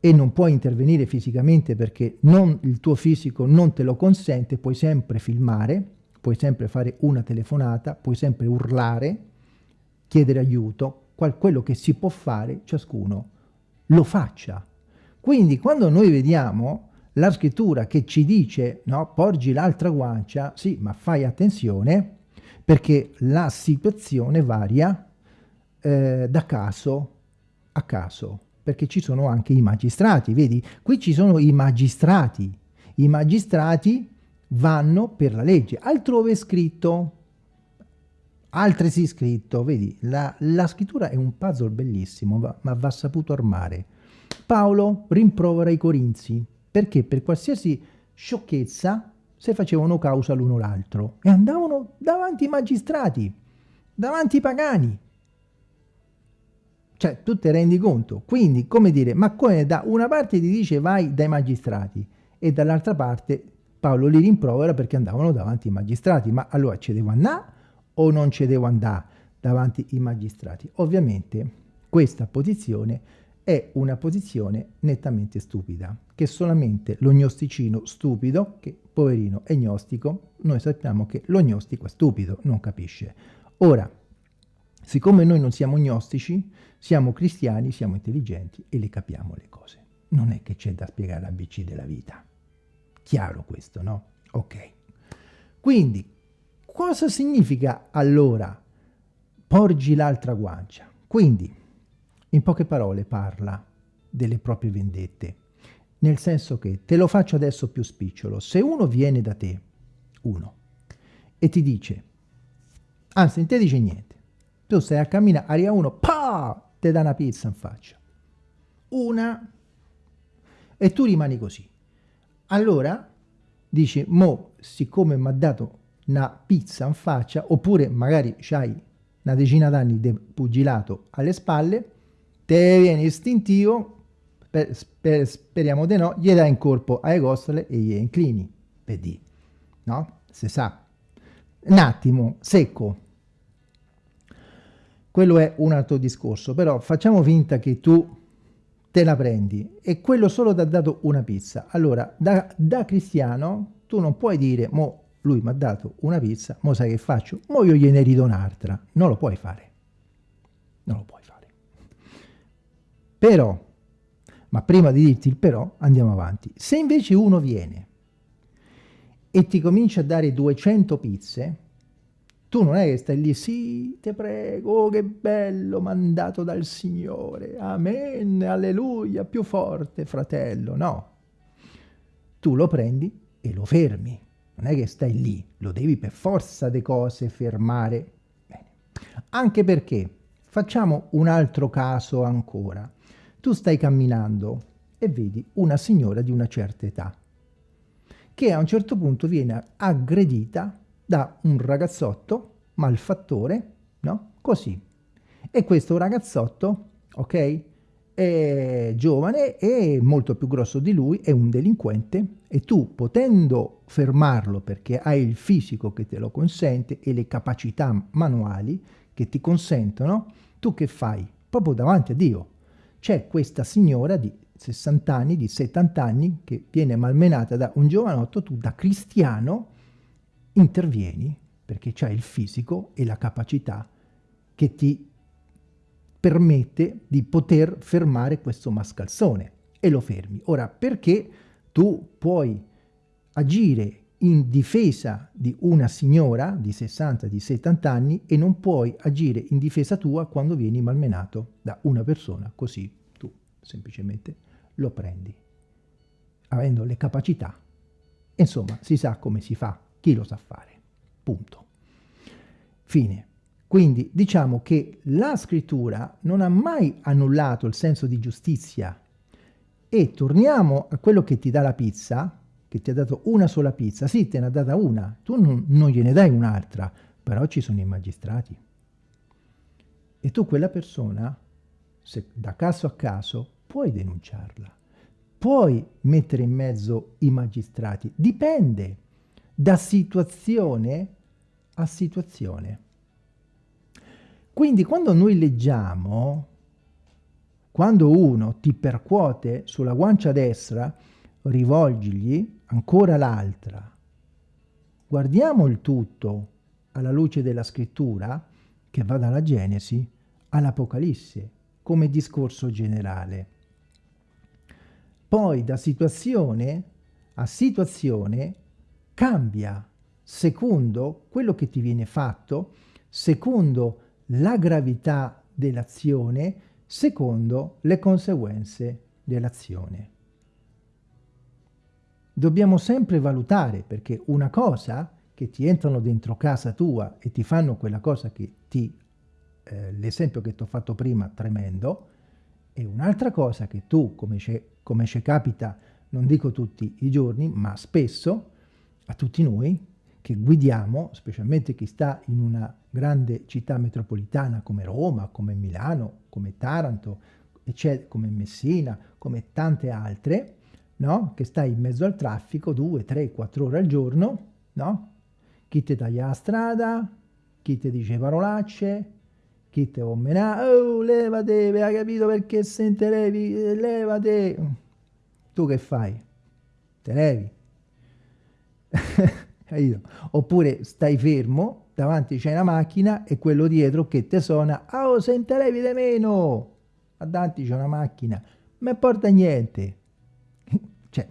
E non puoi intervenire fisicamente perché non, il tuo fisico non te lo consente, puoi sempre filmare, puoi sempre fare una telefonata, puoi sempre urlare, chiedere aiuto, quello che si può fare, ciascuno lo faccia. Quindi quando noi vediamo la scrittura che ci dice no, porgi l'altra guancia, sì, ma fai attenzione perché la situazione varia eh, da caso a caso, perché ci sono anche i magistrati, vedi? Qui ci sono i magistrati, i magistrati vanno per la legge, altrove è scritto, altresì scritto, vedi? La, la scrittura è un puzzle bellissimo, ma, ma va saputo armare. Paolo rimprovera i Corinzi perché per qualsiasi sciocchezza si facevano causa l'uno l'altro e andavano davanti ai magistrati, davanti ai pagani. Cioè, tu ti rendi conto? Quindi, come dire, ma come da una parte ti dice vai dai magistrati e dall'altra parte Paolo li rimprovera perché andavano davanti ai magistrati. Ma allora ci devo andare o non ci devo andare davanti ai magistrati? Ovviamente questa posizione è una posizione nettamente stupida, che solamente lo gnosticino stupido, che poverino è gnostico, noi sappiamo che lo gnostico è stupido, non capisce. Ora, siccome noi non siamo gnostici, siamo cristiani, siamo intelligenti e le capiamo le cose. Non è che c'è da spiegare l'ABC della vita. Chiaro questo, no? Ok. Quindi, cosa significa allora porgi l'altra guancia? Quindi, in poche parole parla delle proprie vendette, nel senso che, te lo faccio adesso più spicciolo, se uno viene da te, uno, e ti dice, anzi, non ti dice niente, tu stai a camminare, arriva uno, pa, ti dà una pizza in faccia, una, e tu rimani così. Allora, dici, mo, siccome mi ha dato una pizza in faccia, oppure magari c'hai una decina d'anni di pugilato alle spalle, te viene istintivo, per, per, speriamo di no, gli dai in corpo alle costole e gli inclini, per dire, no? Se sa. Un attimo, secco. Quello è un altro discorso, però facciamo finta che tu te la prendi e quello solo ti ha dato una pizza. Allora, da, da cristiano, tu non puoi dire, mo lui mi ha dato una pizza, mo sai che faccio? Mo io gliene rido un'altra. Non lo puoi fare. Non lo puoi. Però, ma prima di dirti il però, andiamo avanti. Se invece uno viene e ti comincia a dare 200 pizze, tu non è che stai lì, sì, ti prego, oh, che bello, mandato dal Signore, amen, alleluia, più forte, fratello, no. Tu lo prendi e lo fermi, non è che stai lì, lo devi per forza di cose fermare. Bene. Anche perché, facciamo un altro caso ancora, tu stai camminando e vedi una signora di una certa età che a un certo punto viene aggredita da un ragazzotto malfattore, no? Così. E questo ragazzotto, ok, è giovane e molto più grosso di lui, è un delinquente e tu potendo fermarlo perché hai il fisico che te lo consente e le capacità manuali che ti consentono, tu che fai? Proprio davanti a Dio c'è questa signora di 60 anni, di 70 anni, che viene malmenata da un giovanotto, tu da cristiano intervieni perché c'hai il fisico e la capacità che ti permette di poter fermare questo mascalzone e lo fermi. Ora, perché tu puoi agire in difesa di una signora di 60, di 70 anni e non puoi agire in difesa tua quando vieni malmenato da una persona così. Tu semplicemente lo prendi, avendo le capacità. Insomma, si sa come si fa, chi lo sa fare. Punto. Fine. Quindi diciamo che la scrittura non ha mai annullato il senso di giustizia e torniamo a quello che ti dà la pizza, che ti ha dato una sola pizza, sì te ne ha data una, tu non, non gliene dai un'altra, però ci sono i magistrati. E tu quella persona, se da caso a caso, puoi denunciarla, puoi mettere in mezzo i magistrati, dipende da situazione a situazione. Quindi quando noi leggiamo, quando uno ti percuote sulla guancia destra, rivolgigli ancora l'altra. Guardiamo il tutto alla luce della scrittura, che va dalla Genesi all'Apocalisse, come discorso generale. Poi da situazione a situazione cambia secondo quello che ti viene fatto, secondo la gravità dell'azione secondo le conseguenze dell'azione. Dobbiamo sempre valutare perché una cosa che ti entrano dentro casa tua e ti fanno quella cosa che ti, eh, l'esempio che ti ho fatto prima, tremendo, e un'altra cosa che tu, come ci capita, non dico tutti i giorni, ma spesso, a tutti noi, che guidiamo, specialmente chi sta in una grande città metropolitana come Roma, come Milano, come Taranto, come Messina, come tante altre, no? che sta in mezzo al traffico due, tre, quattro ore al giorno, no? chi ti taglia la strada, chi ti dice parolacce, chi ti ommena, oh levate, hai capito perché se levi, levate, tu che fai? Te levi? Oppure stai fermo, davanti c'è una macchina e quello dietro che te suona, oh se te levi di meno, davanti c'è una macchina, ma porta niente. cioè,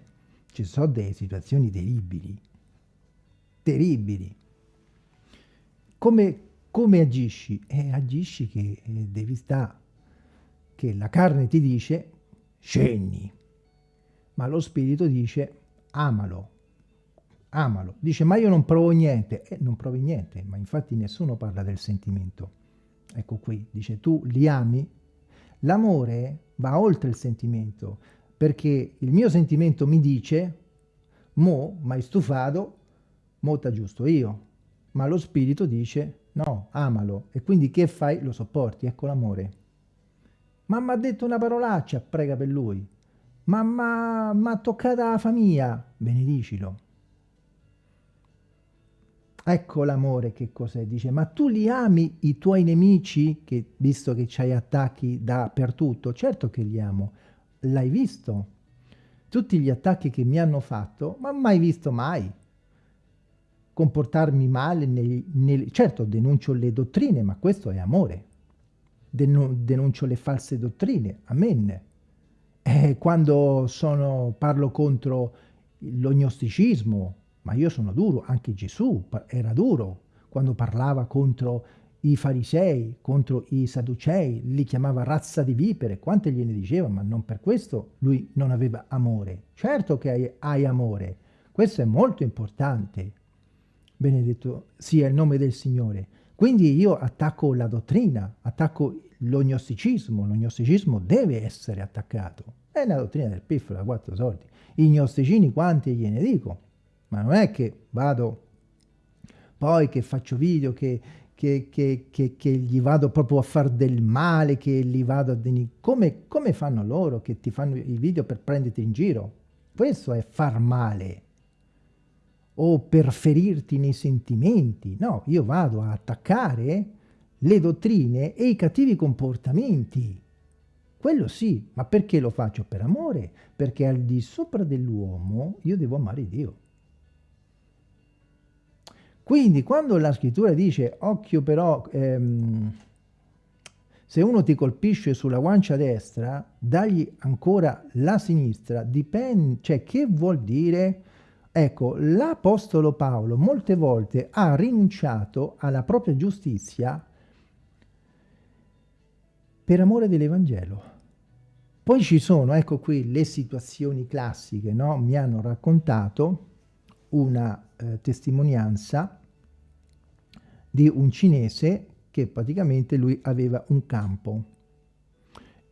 ci sono delle situazioni terribili, terribili. Come, come agisci? Eh, agisci che eh, devi stare, che la carne ti dice scendi, ma lo spirito dice amalo, amalo. Dice, ma io non provo niente. Eh, non provi niente, ma infatti nessuno parla del sentimento. Ecco qui, dice, tu li ami? L'amore va oltre il sentimento, perché il mio sentimento mi dice, mo, mai stufato, mo giusto io. Ma lo spirito dice, no, amalo. E quindi che fai? Lo sopporti, ecco l'amore. Ma mi ha detto una parolaccia, prega per lui. Ma mi ha toccata la famiglia, benedicilo. Ecco l'amore che cos'è, dice, ma tu li ami i tuoi nemici, che, visto che c'hai attacchi dappertutto? Certo che li amo, l'hai visto? Tutti gli attacchi che mi hanno fatto, ma mai visto mai comportarmi male, nei, nei, certo denuncio le dottrine, ma questo è amore, denuncio le false dottrine, amen. E quando sono, parlo contro l'ognosticismo, ma io sono duro, anche Gesù era duro quando parlava contro i farisei, contro i sadducei, li chiamava razza di vipere, quante gliene diceva, ma non per questo lui non aveva amore. Certo che hai, hai amore, questo è molto importante, benedetto sia il nome del Signore. Quindi io attacco la dottrina, attacco l'ognosticismo, l'ognosticismo deve essere attaccato. È una dottrina del piffolo da quattro soldi. I gnosticini quanti gliene dico? Ma non è che vado poi che faccio video, che, che, che, che gli vado proprio a fare del male, che li vado a... Come, come fanno loro che ti fanno i video per prenderti in giro? Questo è far male o per ferirti nei sentimenti. No, io vado a attaccare le dottrine e i cattivi comportamenti. Quello sì, ma perché lo faccio? Per amore, perché al di sopra dell'uomo io devo amare Dio. Quindi quando la scrittura dice occhio però, ehm, se uno ti colpisce sulla guancia destra, dagli ancora la sinistra, dipende, cioè che vuol dire? Ecco, l'Apostolo Paolo molte volte ha rinunciato alla propria giustizia per amore dell'Evangelo. Poi ci sono, ecco qui, le situazioni classiche, no? Mi hanno raccontato una eh, testimonianza di un cinese che praticamente lui aveva un campo,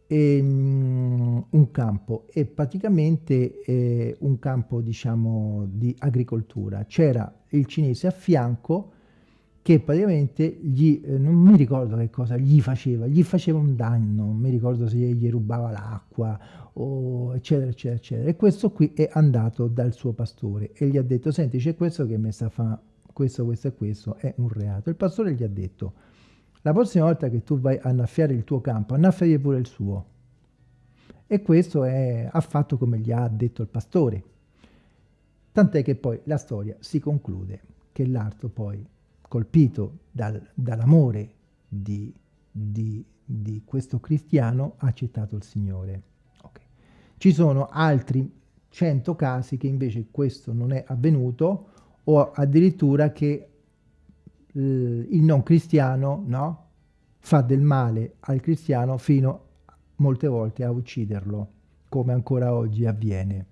e, um, un campo e praticamente eh, un campo diciamo di agricoltura. C'era il cinese a fianco che praticamente gli, eh, non mi ricordo che cosa gli faceva, gli faceva un danno, non mi ricordo se gli rubava l'acqua eccetera eccetera eccetera e questo qui è andato dal suo pastore e gli ha detto senti c'è questo che mi sta a fare questo, questo e questo, è un reato. Il pastore gli ha detto la prossima volta che tu vai a annaffiare il tuo campo, annaffiagli pure il suo. E questo è, ha fatto come gli ha detto il pastore. Tant'è che poi la storia si conclude che l'arto poi colpito dal, dall'amore di, di, di, questo cristiano, ha accettato il Signore. Okay. Ci sono altri cento casi che invece questo non è avvenuto o addirittura che eh, il non cristiano no, fa del male al cristiano fino molte volte a ucciderlo, come ancora oggi avviene.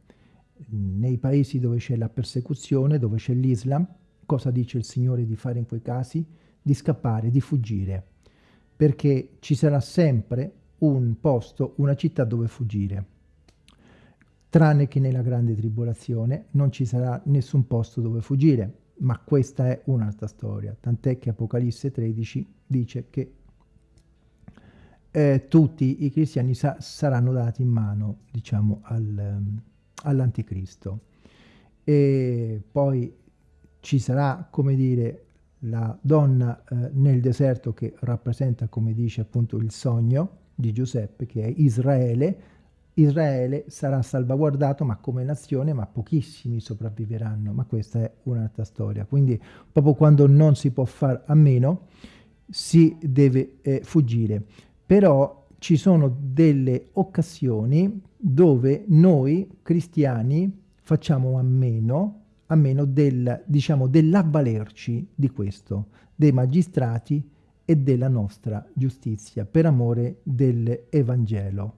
Nei paesi dove c'è la persecuzione, dove c'è l'Islam, cosa dice il Signore di fare in quei casi? Di scappare, di fuggire, perché ci sarà sempre un posto, una città dove fuggire. Tranne che nella grande tribolazione non ci sarà nessun posto dove fuggire, ma questa è un'altra storia, tant'è che Apocalisse 13 dice che eh, tutti i cristiani sa saranno dati in mano, diciamo, al, all'anticristo. E poi ci sarà, come dire, la donna eh, nel deserto che rappresenta, come dice appunto il sogno di Giuseppe, che è Israele. Israele sarà salvaguardato ma come nazione, ma pochissimi sopravviveranno, ma questa è un'altra storia. Quindi proprio quando non si può fare a meno, si deve eh, fuggire. Però ci sono delle occasioni dove noi cristiani facciamo a meno a meno del, diciamo, dell'avvalerci di questo, dei magistrati e della nostra giustizia, per amore dell'Evangelo.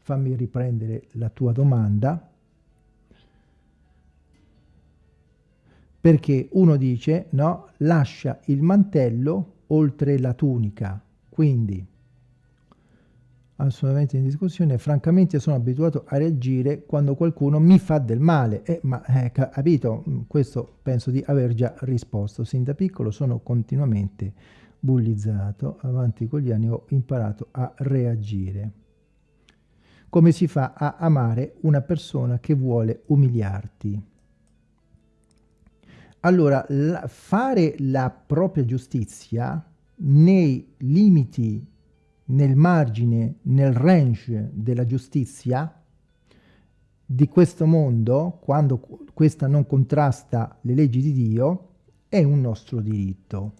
Fammi riprendere la tua domanda, perché uno dice, no, lascia il mantello oltre la tunica, quindi assolutamente in discussione, francamente sono abituato a reagire quando qualcuno mi fa del male, eh, ma eh, capito, mm, questo penso di aver già risposto, sin da piccolo sono continuamente bullizzato, avanti con gli anni. Ho imparato a reagire. Come si fa a amare una persona che vuole umiliarti? Allora, la, fare la propria giustizia nei limiti nel margine, nel range della giustizia di questo mondo, quando questa non contrasta le leggi di Dio, è un nostro diritto.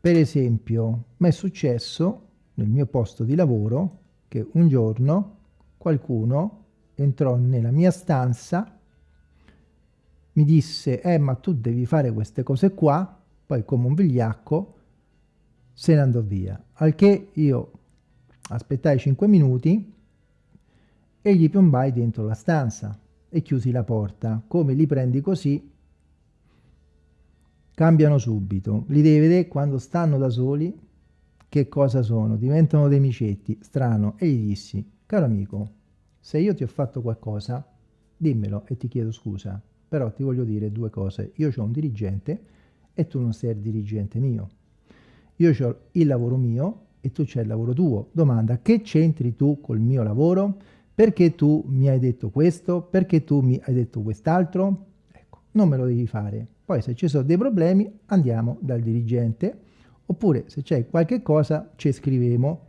Per esempio, mi è successo nel mio posto di lavoro che un giorno qualcuno entrò nella mia stanza, mi disse, eh ma tu devi fare queste cose qua, poi come un vigliacco se ne andò via. Al che io aspettai 5 minuti e gli piombai dentro la stanza e chiusi la porta. Come li prendi così, cambiano subito. Li devi vedere quando stanno da soli che cosa sono, diventano dei micetti, strano. E gli dissi, caro amico, se io ti ho fatto qualcosa, dimmelo e ti chiedo scusa. Però ti voglio dire due cose. Io ho un dirigente e tu non sei il dirigente mio. Io ho il lavoro mio e tu c'è il lavoro tuo. Domanda, che c'entri tu col mio lavoro? Perché tu mi hai detto questo? Perché tu mi hai detto quest'altro? Ecco, non me lo devi fare. Poi se ci sono dei problemi andiamo dal dirigente oppure se c'è qualche cosa ci scriviamo.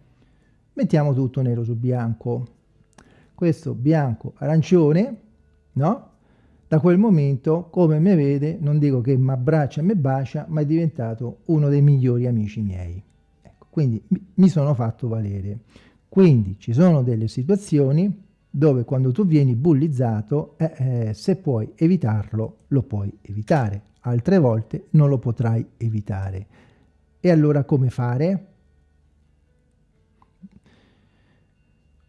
Mettiamo tutto nero su bianco. Questo bianco arancione, no? Da quel momento, come mi vede, non dico che mi abbraccia e mi bacia, ma è diventato uno dei migliori amici miei. Ecco, quindi mi sono fatto valere. Quindi ci sono delle situazioni dove quando tu vieni bullizzato, eh, eh, se puoi evitarlo, lo puoi evitare. Altre volte non lo potrai evitare. E allora come fare?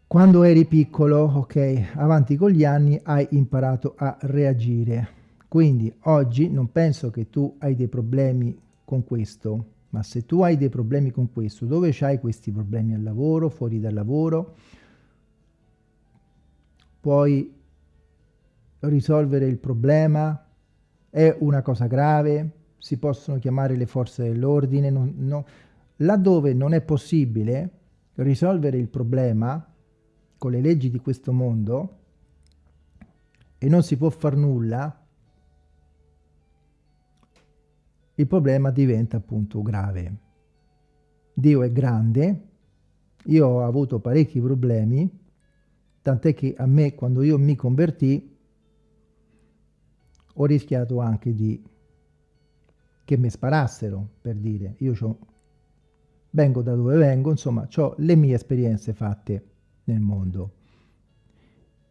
Quando eri piccolo, ok, avanti con gli anni hai imparato a reagire. Quindi oggi non penso che tu hai dei problemi con questo, Ma se tu hai dei problemi con questo, dove c'hai questi problemi? Al lavoro, fuori dal lavoro, puoi risolvere il problema, è una cosa grave, si possono chiamare le forze dell'ordine, no. laddove non è possibile risolvere il problema con le leggi di questo mondo e non si può far nulla, il problema diventa appunto grave. Dio è grande, io ho avuto parecchi problemi, tant'è che a me quando io mi convertì ho rischiato anche di che mi sparassero, per dire, io vengo da dove vengo, insomma, ho le mie esperienze fatte nel mondo.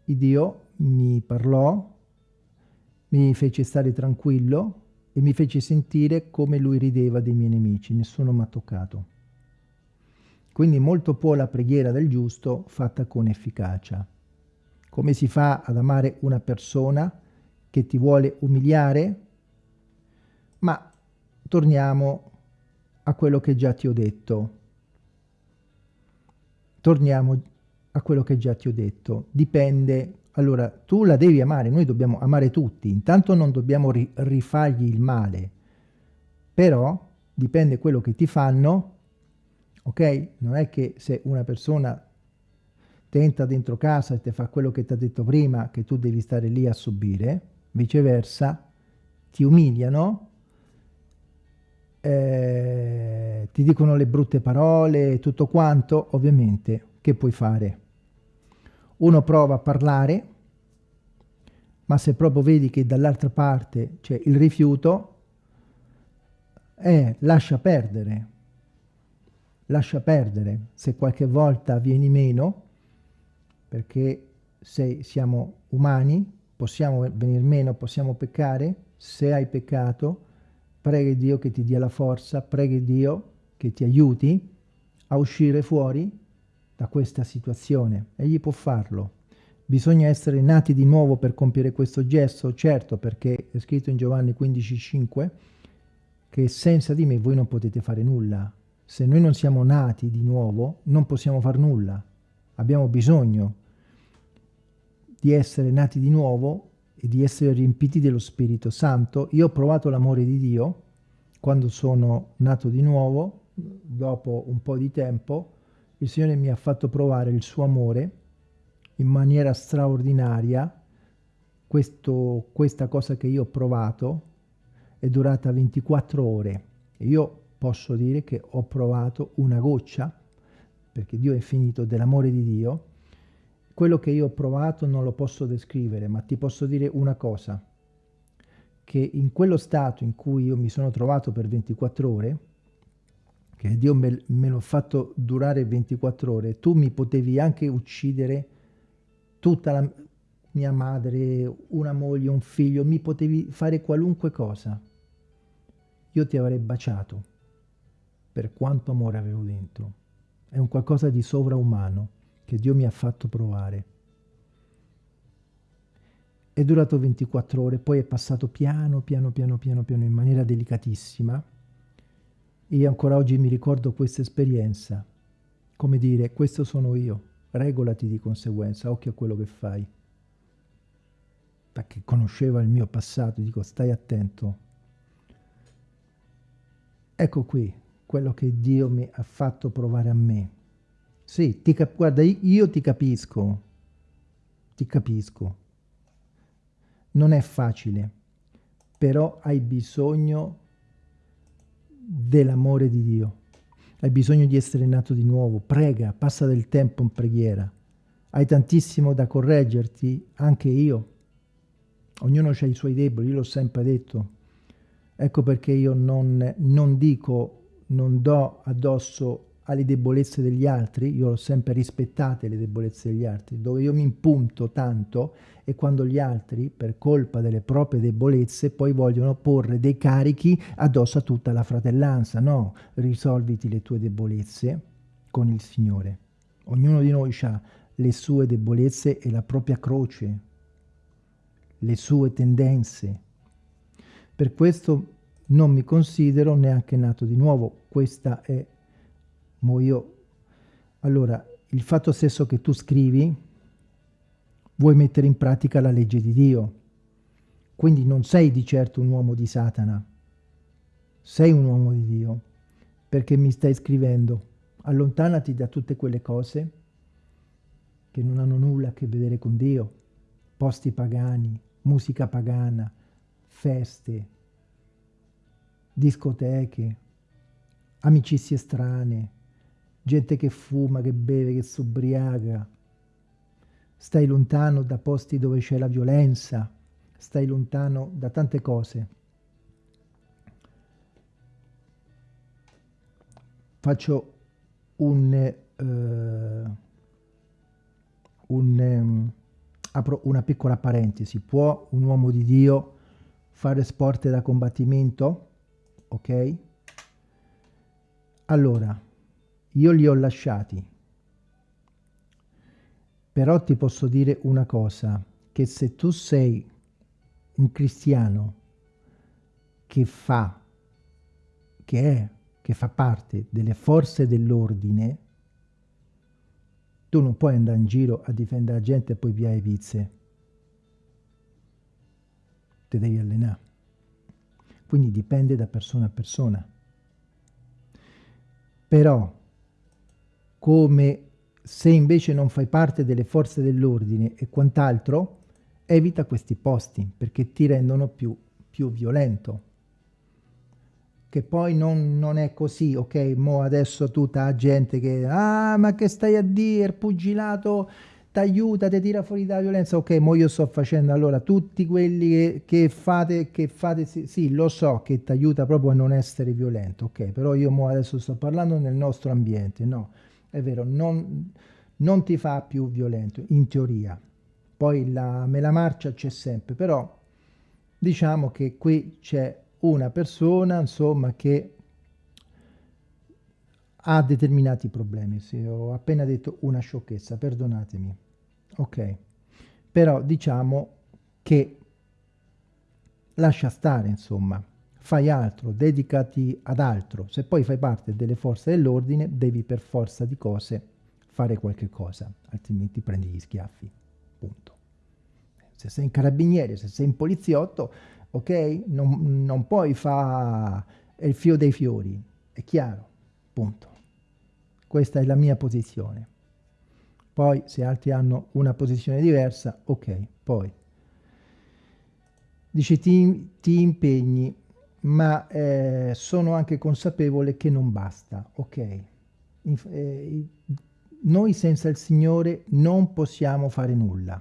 Il Dio mi parlò, mi fece stare tranquillo e mi fece sentire come lui rideva dei miei nemici, nessuno mi ha toccato. Quindi molto può la preghiera del giusto fatta con efficacia. Come si fa ad amare una persona che ti vuole umiliare? Ma torniamo a quello che già ti ho detto. Torniamo a quello che già ti ho detto. Dipende allora, tu la devi amare, noi dobbiamo amare tutti, intanto non dobbiamo ri rifargli il male, però dipende quello che ti fanno, ok? Non è che se una persona tenta dentro casa e ti fa quello che ti ha detto prima, che tu devi stare lì a subire, viceversa, ti umiliano, eh, ti dicono le brutte parole, tutto quanto, ovviamente, che puoi fare? Uno prova a parlare, ma se proprio vedi che dall'altra parte c'è il rifiuto, eh, lascia perdere, lascia perdere, se qualche volta vieni meno, perché se siamo umani, possiamo venire meno, possiamo peccare, se hai peccato, prega Dio che ti dia la forza, prega Dio che ti aiuti a uscire fuori da questa situazione. Egli può farlo. Bisogna essere nati di nuovo per compiere questo gesto? Certo, perché è scritto in Giovanni 15,5 che senza di me voi non potete fare nulla. Se noi non siamo nati di nuovo, non possiamo fare nulla. Abbiamo bisogno di essere nati di nuovo e di essere riempiti dello Spirito Santo. Io ho provato l'amore di Dio quando sono nato di nuovo, dopo un po' di tempo, il Signore mi ha fatto provare il suo amore in maniera straordinaria. Questo, questa cosa che io ho provato è durata 24 ore. Io posso dire che ho provato una goccia, perché Dio è finito dell'amore di Dio. Quello che io ho provato non lo posso descrivere, ma ti posso dire una cosa, che in quello stato in cui io mi sono trovato per 24 ore, che Dio me, me l'ha fatto durare 24 ore, tu mi potevi anche uccidere tutta la mia madre, una moglie, un figlio, mi potevi fare qualunque cosa. Io ti avrei baciato per quanto amore avevo dentro. È un qualcosa di sovraumano che Dio mi ha fatto provare. È durato 24 ore, poi è passato piano, piano, piano, piano, piano, in maniera delicatissima, io ancora oggi mi ricordo questa esperienza, come dire, questo sono io, regolati di conseguenza, occhio a quello che fai. Perché conosceva il mio passato, dico stai attento. Ecco qui quello che Dio mi ha fatto provare a me. Sì, ti guarda, io ti capisco, ti capisco. Non è facile, però hai bisogno dell'amore di Dio. Hai bisogno di essere nato di nuovo. Prega, passa del tempo in preghiera. Hai tantissimo da correggerti, anche io. Ognuno ha i suoi deboli, io l'ho sempre detto. Ecco perché io non, non dico, non do addosso alle debolezze degli altri, io ho sempre rispettate le debolezze degli altri, dove io mi impunto tanto e quando gli altri, per colpa delle proprie debolezze, poi vogliono porre dei carichi addosso a tutta la fratellanza. No, risolviti le tue debolezze con il Signore. Ognuno di noi ha le sue debolezze e la propria croce, le sue tendenze. Per questo non mi considero neanche nato di nuovo. Questa è, mo io, allora, il fatto stesso che tu scrivi, vuoi mettere in pratica la legge di Dio. Quindi non sei di certo un uomo di Satana, sei un uomo di Dio, perché mi stai scrivendo, allontanati da tutte quelle cose che non hanno nulla a che vedere con Dio, posti pagani, musica pagana, feste, discoteche, amicizie strane, gente che fuma, che beve, che si ubriaca. Stai lontano da posti dove c'è la violenza, stai lontano da tante cose. Faccio un, eh, un um, apro una piccola parentesi. Può un uomo di Dio fare sport da combattimento? Ok? Allora, io li ho lasciati. Però ti posso dire una cosa, che se tu sei un cristiano che fa, che è, che fa parte delle forze dell'ordine, tu non puoi andare in giro a difendere la gente e poi via le pizze. Te devi allenare. Quindi dipende da persona a persona. Però, come se invece non fai parte delle forze dell'ordine e quant'altro, evita questi posti perché ti rendono più, più violento. Che poi non, non, è così, ok? Mo adesso tutta la gente che, ah, ma che stai a dire, pugilato ti aiuta, ti tira fuori dalla violenza, ok, mo io sto facendo allora tutti quelli che, che fate, che fate, sì, sì, lo so che ti aiuta proprio a non essere violento, ok, però io mo adesso sto parlando nel nostro ambiente, no, è vero, non, non ti fa più violento, in teoria, poi la, me la marcia c'è sempre, però diciamo che qui c'è una persona, insomma, che ha determinati problemi, se ho appena detto una sciocchezza, perdonatemi. Ok. Però diciamo che lascia stare insomma fai altro dedicati ad altro. Se poi fai parte delle forze dell'ordine devi per forza di cose fare qualche cosa altrimenti prendi gli schiaffi. Punto. Se sei in carabiniere se sei in poliziotto ok non, non puoi fare il fio dei fiori è chiaro. Punto. Questa è la mia posizione. Poi se altri hanno una posizione diversa, ok, poi. Dice ti, ti impegni, ma eh, sono anche consapevole che non basta, ok. Inf eh, noi senza il Signore non possiamo fare nulla.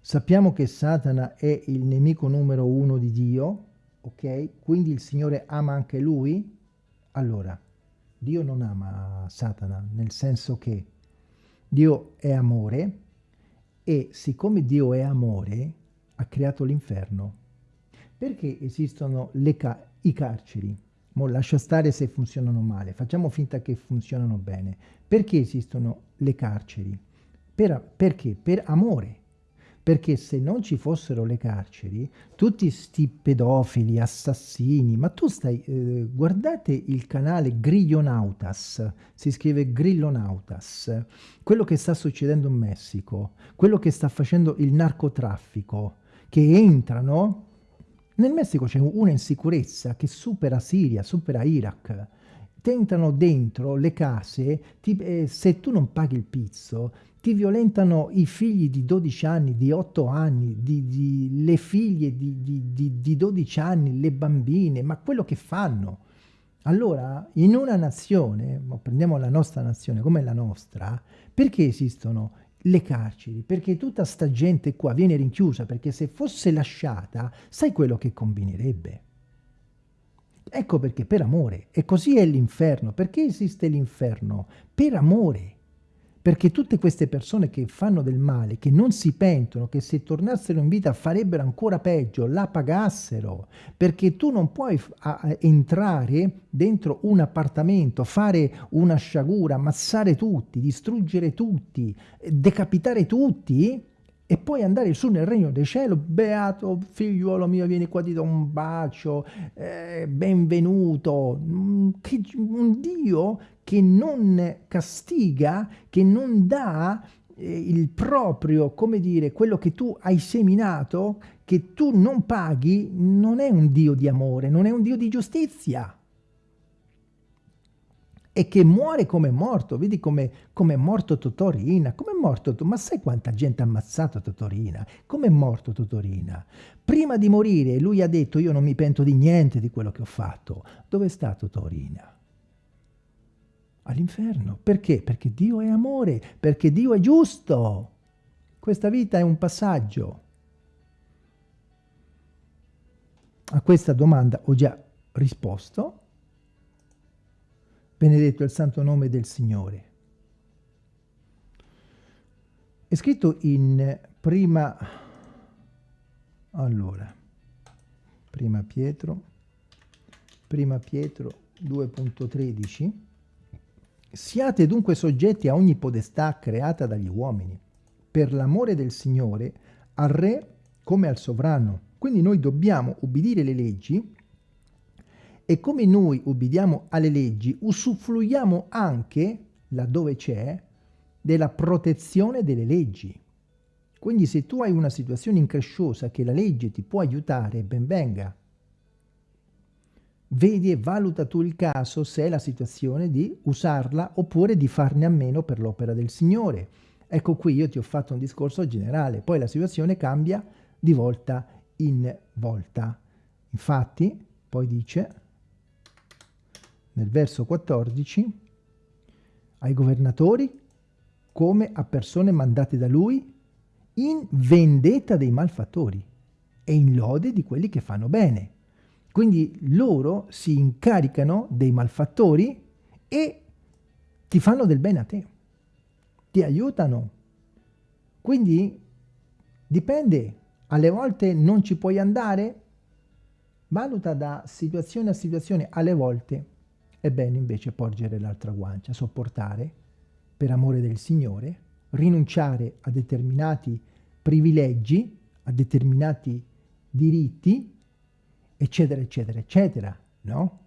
Sappiamo che Satana è il nemico numero uno di Dio, ok? Quindi il Signore ama anche lui? Allora, Dio non ama Satana, nel senso che Dio è amore e siccome Dio è amore, ha creato l'inferno. Perché esistono ca i carceri? Mo lascia stare se funzionano male, facciamo finta che funzionano bene. Perché esistono le carceri? Per, perché? Per amore perché se non ci fossero le carceri, tutti sti pedofili, assassini, ma tu stai, eh, guardate il canale Grillonautas, si scrive Grillonautas, quello che sta succedendo in Messico, quello che sta facendo il narcotraffico, che entrano, nel Messico c'è una insicurezza che supera Siria, supera Iraq, entrano dentro le case, ti, eh, se tu non paghi il pizzo, ti violentano i figli di 12 anni, di 8 anni, di, di, le figlie di, di 12 anni, le bambine, ma quello che fanno. Allora, in una nazione, prendiamo la nostra nazione come la nostra, perché esistono le carceri? Perché tutta sta gente qua viene rinchiusa, perché se fosse lasciata, sai quello che combinerebbe? Ecco perché, per amore. E così è l'inferno. Perché esiste l'inferno? Per amore perché tutte queste persone che fanno del male, che non si pentono, che se tornassero in vita farebbero ancora peggio, la pagassero, perché tu non puoi entrare dentro un appartamento, fare una sciagura, ammassare tutti, distruggere tutti, decapitare tutti e poi andare su nel regno del cielo, beato figliuolo mio, vieni qua, ti do un bacio, eh, benvenuto, mm, che, un Dio che non castiga, che non dà eh, il proprio, come dire, quello che tu hai seminato, che tu non paghi, non è un Dio di amore, non è un Dio di giustizia e che muore come è morto. Vedi come è morto Totorina. Come è morto? Ma sai quanta gente ha ammazzato Totorina? Come è morto Totorina? Prima di morire lui ha detto io non mi pento di niente di quello che ho fatto. Dove sta Totorina? All'inferno. Perché? Perché Dio è amore, perché Dio è giusto. Questa vita è un passaggio. A questa domanda ho già risposto benedetto il santo nome del Signore. È scritto in prima, allora, prima Pietro, prima Pietro 2.13, siate dunque soggetti a ogni podestà creata dagli uomini, per l'amore del Signore, al Re come al sovrano. Quindi noi dobbiamo ubbidire le leggi e come noi ubbidiamo alle leggi, usufruiamo anche, laddove c'è, della protezione delle leggi. Quindi se tu hai una situazione incresciosa che la legge ti può aiutare, ben venga. Vedi e valuta tu il caso se è la situazione di usarla oppure di farne a meno per l'opera del Signore. Ecco qui io ti ho fatto un discorso generale, poi la situazione cambia di volta in volta. Infatti, poi dice, nel verso 14, ai governatori come a persone mandate da lui in vendetta dei malfattori e in lode di quelli che fanno bene. Quindi loro si incaricano dei malfattori e ti fanno del bene a te, ti aiutano. Quindi dipende, alle volte non ci puoi andare, valuta da situazione a situazione, alle volte è bene invece porgere l'altra guancia, sopportare per amore del Signore, rinunciare a determinati privilegi, a determinati diritti, eccetera, eccetera, eccetera, no?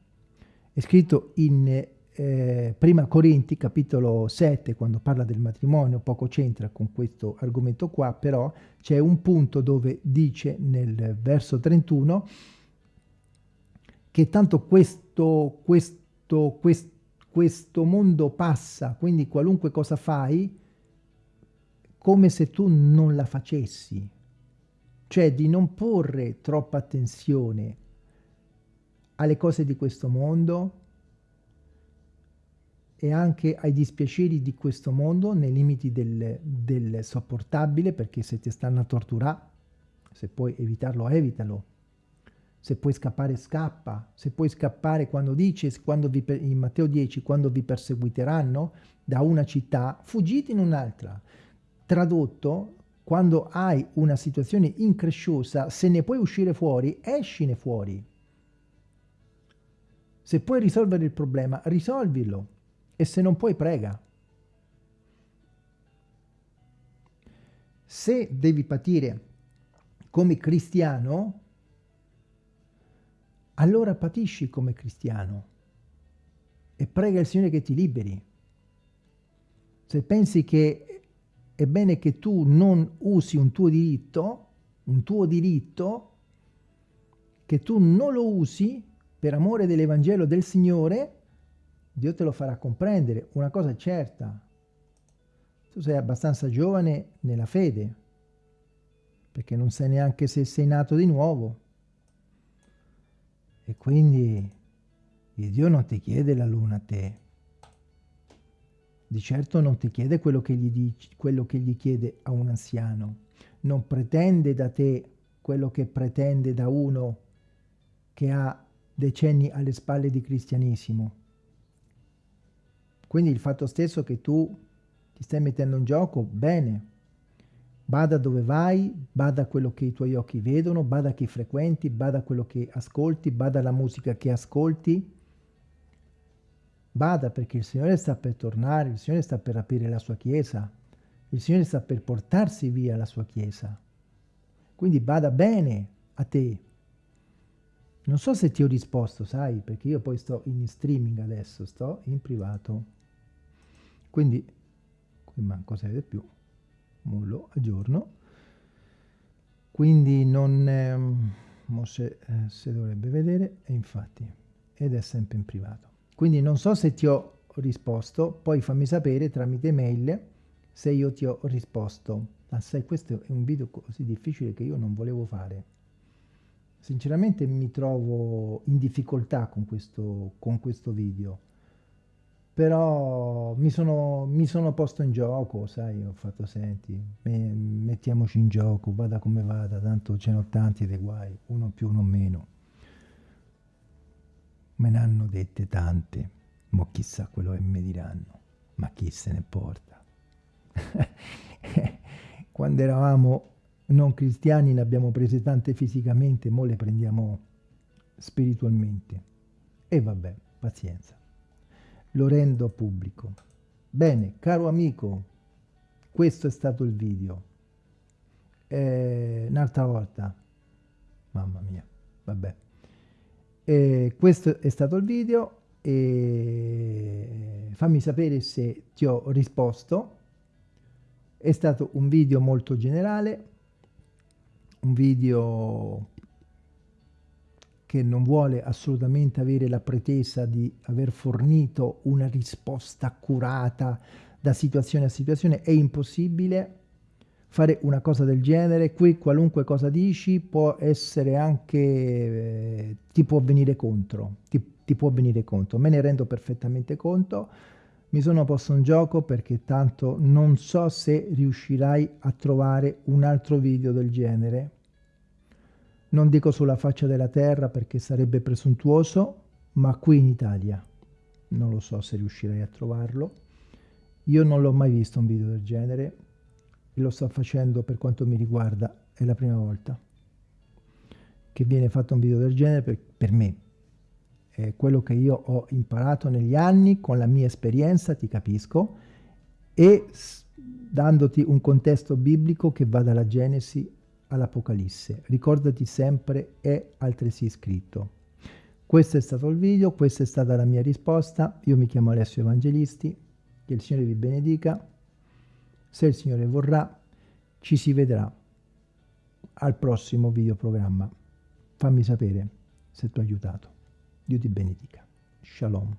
È scritto in eh, Prima Corinti, capitolo 7, quando parla del matrimonio, poco c'entra con questo argomento qua, però c'è un punto dove dice nel verso 31 che tanto questo, questo quest, questo mondo passa, quindi qualunque cosa fai, come se tu non la facessi. Cioè di non porre troppa attenzione alle cose di questo mondo e anche ai dispiaceri di questo mondo nei limiti del, del sopportabile perché se ti stanno a torturare se puoi evitarlo evitalo se puoi scappare scappa, se puoi scappare quando dice quando vi, in Matteo 10, quando vi perseguiteranno da una città, fuggite in un'altra. Tradotto, quando hai una situazione incresciosa, se ne puoi uscire fuori, escine fuori. Se puoi risolvere il problema, risolvilo. E se non puoi, prega. Se devi patire come cristiano, allora patisci come cristiano e prega il Signore che ti liberi. Se pensi che è bene che tu non usi un tuo diritto, un tuo diritto, che tu non lo usi per amore dell'Evangelo del Signore, Dio te lo farà comprendere. Una cosa è certa, tu sei abbastanza giovane nella fede, perché non sai neanche se sei nato di nuovo. E quindi il Dio non ti chiede la luna a te. Di certo non ti chiede quello che gli, dici, quello che gli chiede a un anziano. Non pretende da te quello che pretende da uno che ha decenni alle spalle di cristianesimo. Quindi il fatto stesso che tu ti stai mettendo in gioco, bene, Bada dove vai, bada quello che i tuoi occhi vedono, bada chi frequenti, bada quello che ascolti, bada alla musica che ascolti. Bada perché il Signore sta per tornare, il Signore sta per aprire la sua Chiesa. Il Signore sta per portarsi via la sua Chiesa. Quindi bada bene a te. Non so se ti ho risposto, sai, perché io poi sto in streaming adesso, sto in privato. Quindi, qui manco se vede più, mollo, aggiorno. Quindi non... Ehm, se, eh, se dovrebbe vedere, e infatti, ed è sempre in privato. Quindi non so se ti ho risposto, poi fammi sapere tramite mail se io ti ho risposto. Ah, sai, questo è un video così difficile che io non volevo fare. Sinceramente mi trovo in difficoltà con questo, con questo video, però mi sono, mi sono posto in gioco, sai, ho fatto, senti, mettiamoci in gioco, vada come vada, tanto ce n'ho tanti dei guai, uno più, uno meno. Me ne hanno dette tante, ma chissà quello che mi diranno, ma chi se ne porta. Quando eravamo non cristiani ne abbiamo prese tante fisicamente, mo le prendiamo spiritualmente. E vabbè, pazienza. Lo rendo pubblico. Bene, caro amico, questo è stato il video. Eh, un'altra volta. Mamma mia, vabbè. Eh, questo è stato il video e fammi sapere se ti ho risposto. È stato un video molto generale, un video che non vuole assolutamente avere la pretesa di aver fornito una risposta accurata da situazione a situazione, è impossibile fare una cosa del genere, qui qualunque cosa dici può essere anche, eh, ti può venire contro, ti, ti può venire contro, me ne rendo perfettamente conto, mi sono posto in gioco perché tanto non so se riuscirai a trovare un altro video del genere, non dico sulla faccia della terra perché sarebbe presuntuoso, ma qui in Italia non lo so se riuscirai a trovarlo. Io non l'ho mai visto un video del genere, e lo sto facendo per quanto mi riguarda, è la prima volta che viene fatto un video del genere per, per me. È quello che io ho imparato negli anni con la mia esperienza, ti capisco, e dandoti un contesto biblico che va dalla Genesi all'Apocalisse. Ricordati sempre, è altresì scritto. Questo è stato il video, questa è stata la mia risposta. Io mi chiamo Alessio Evangelisti, che il Signore vi benedica se il Signore vorrà, ci si vedrà al prossimo videoprogramma. Fammi sapere se ti ho aiutato. Dio ti benedica. Shalom.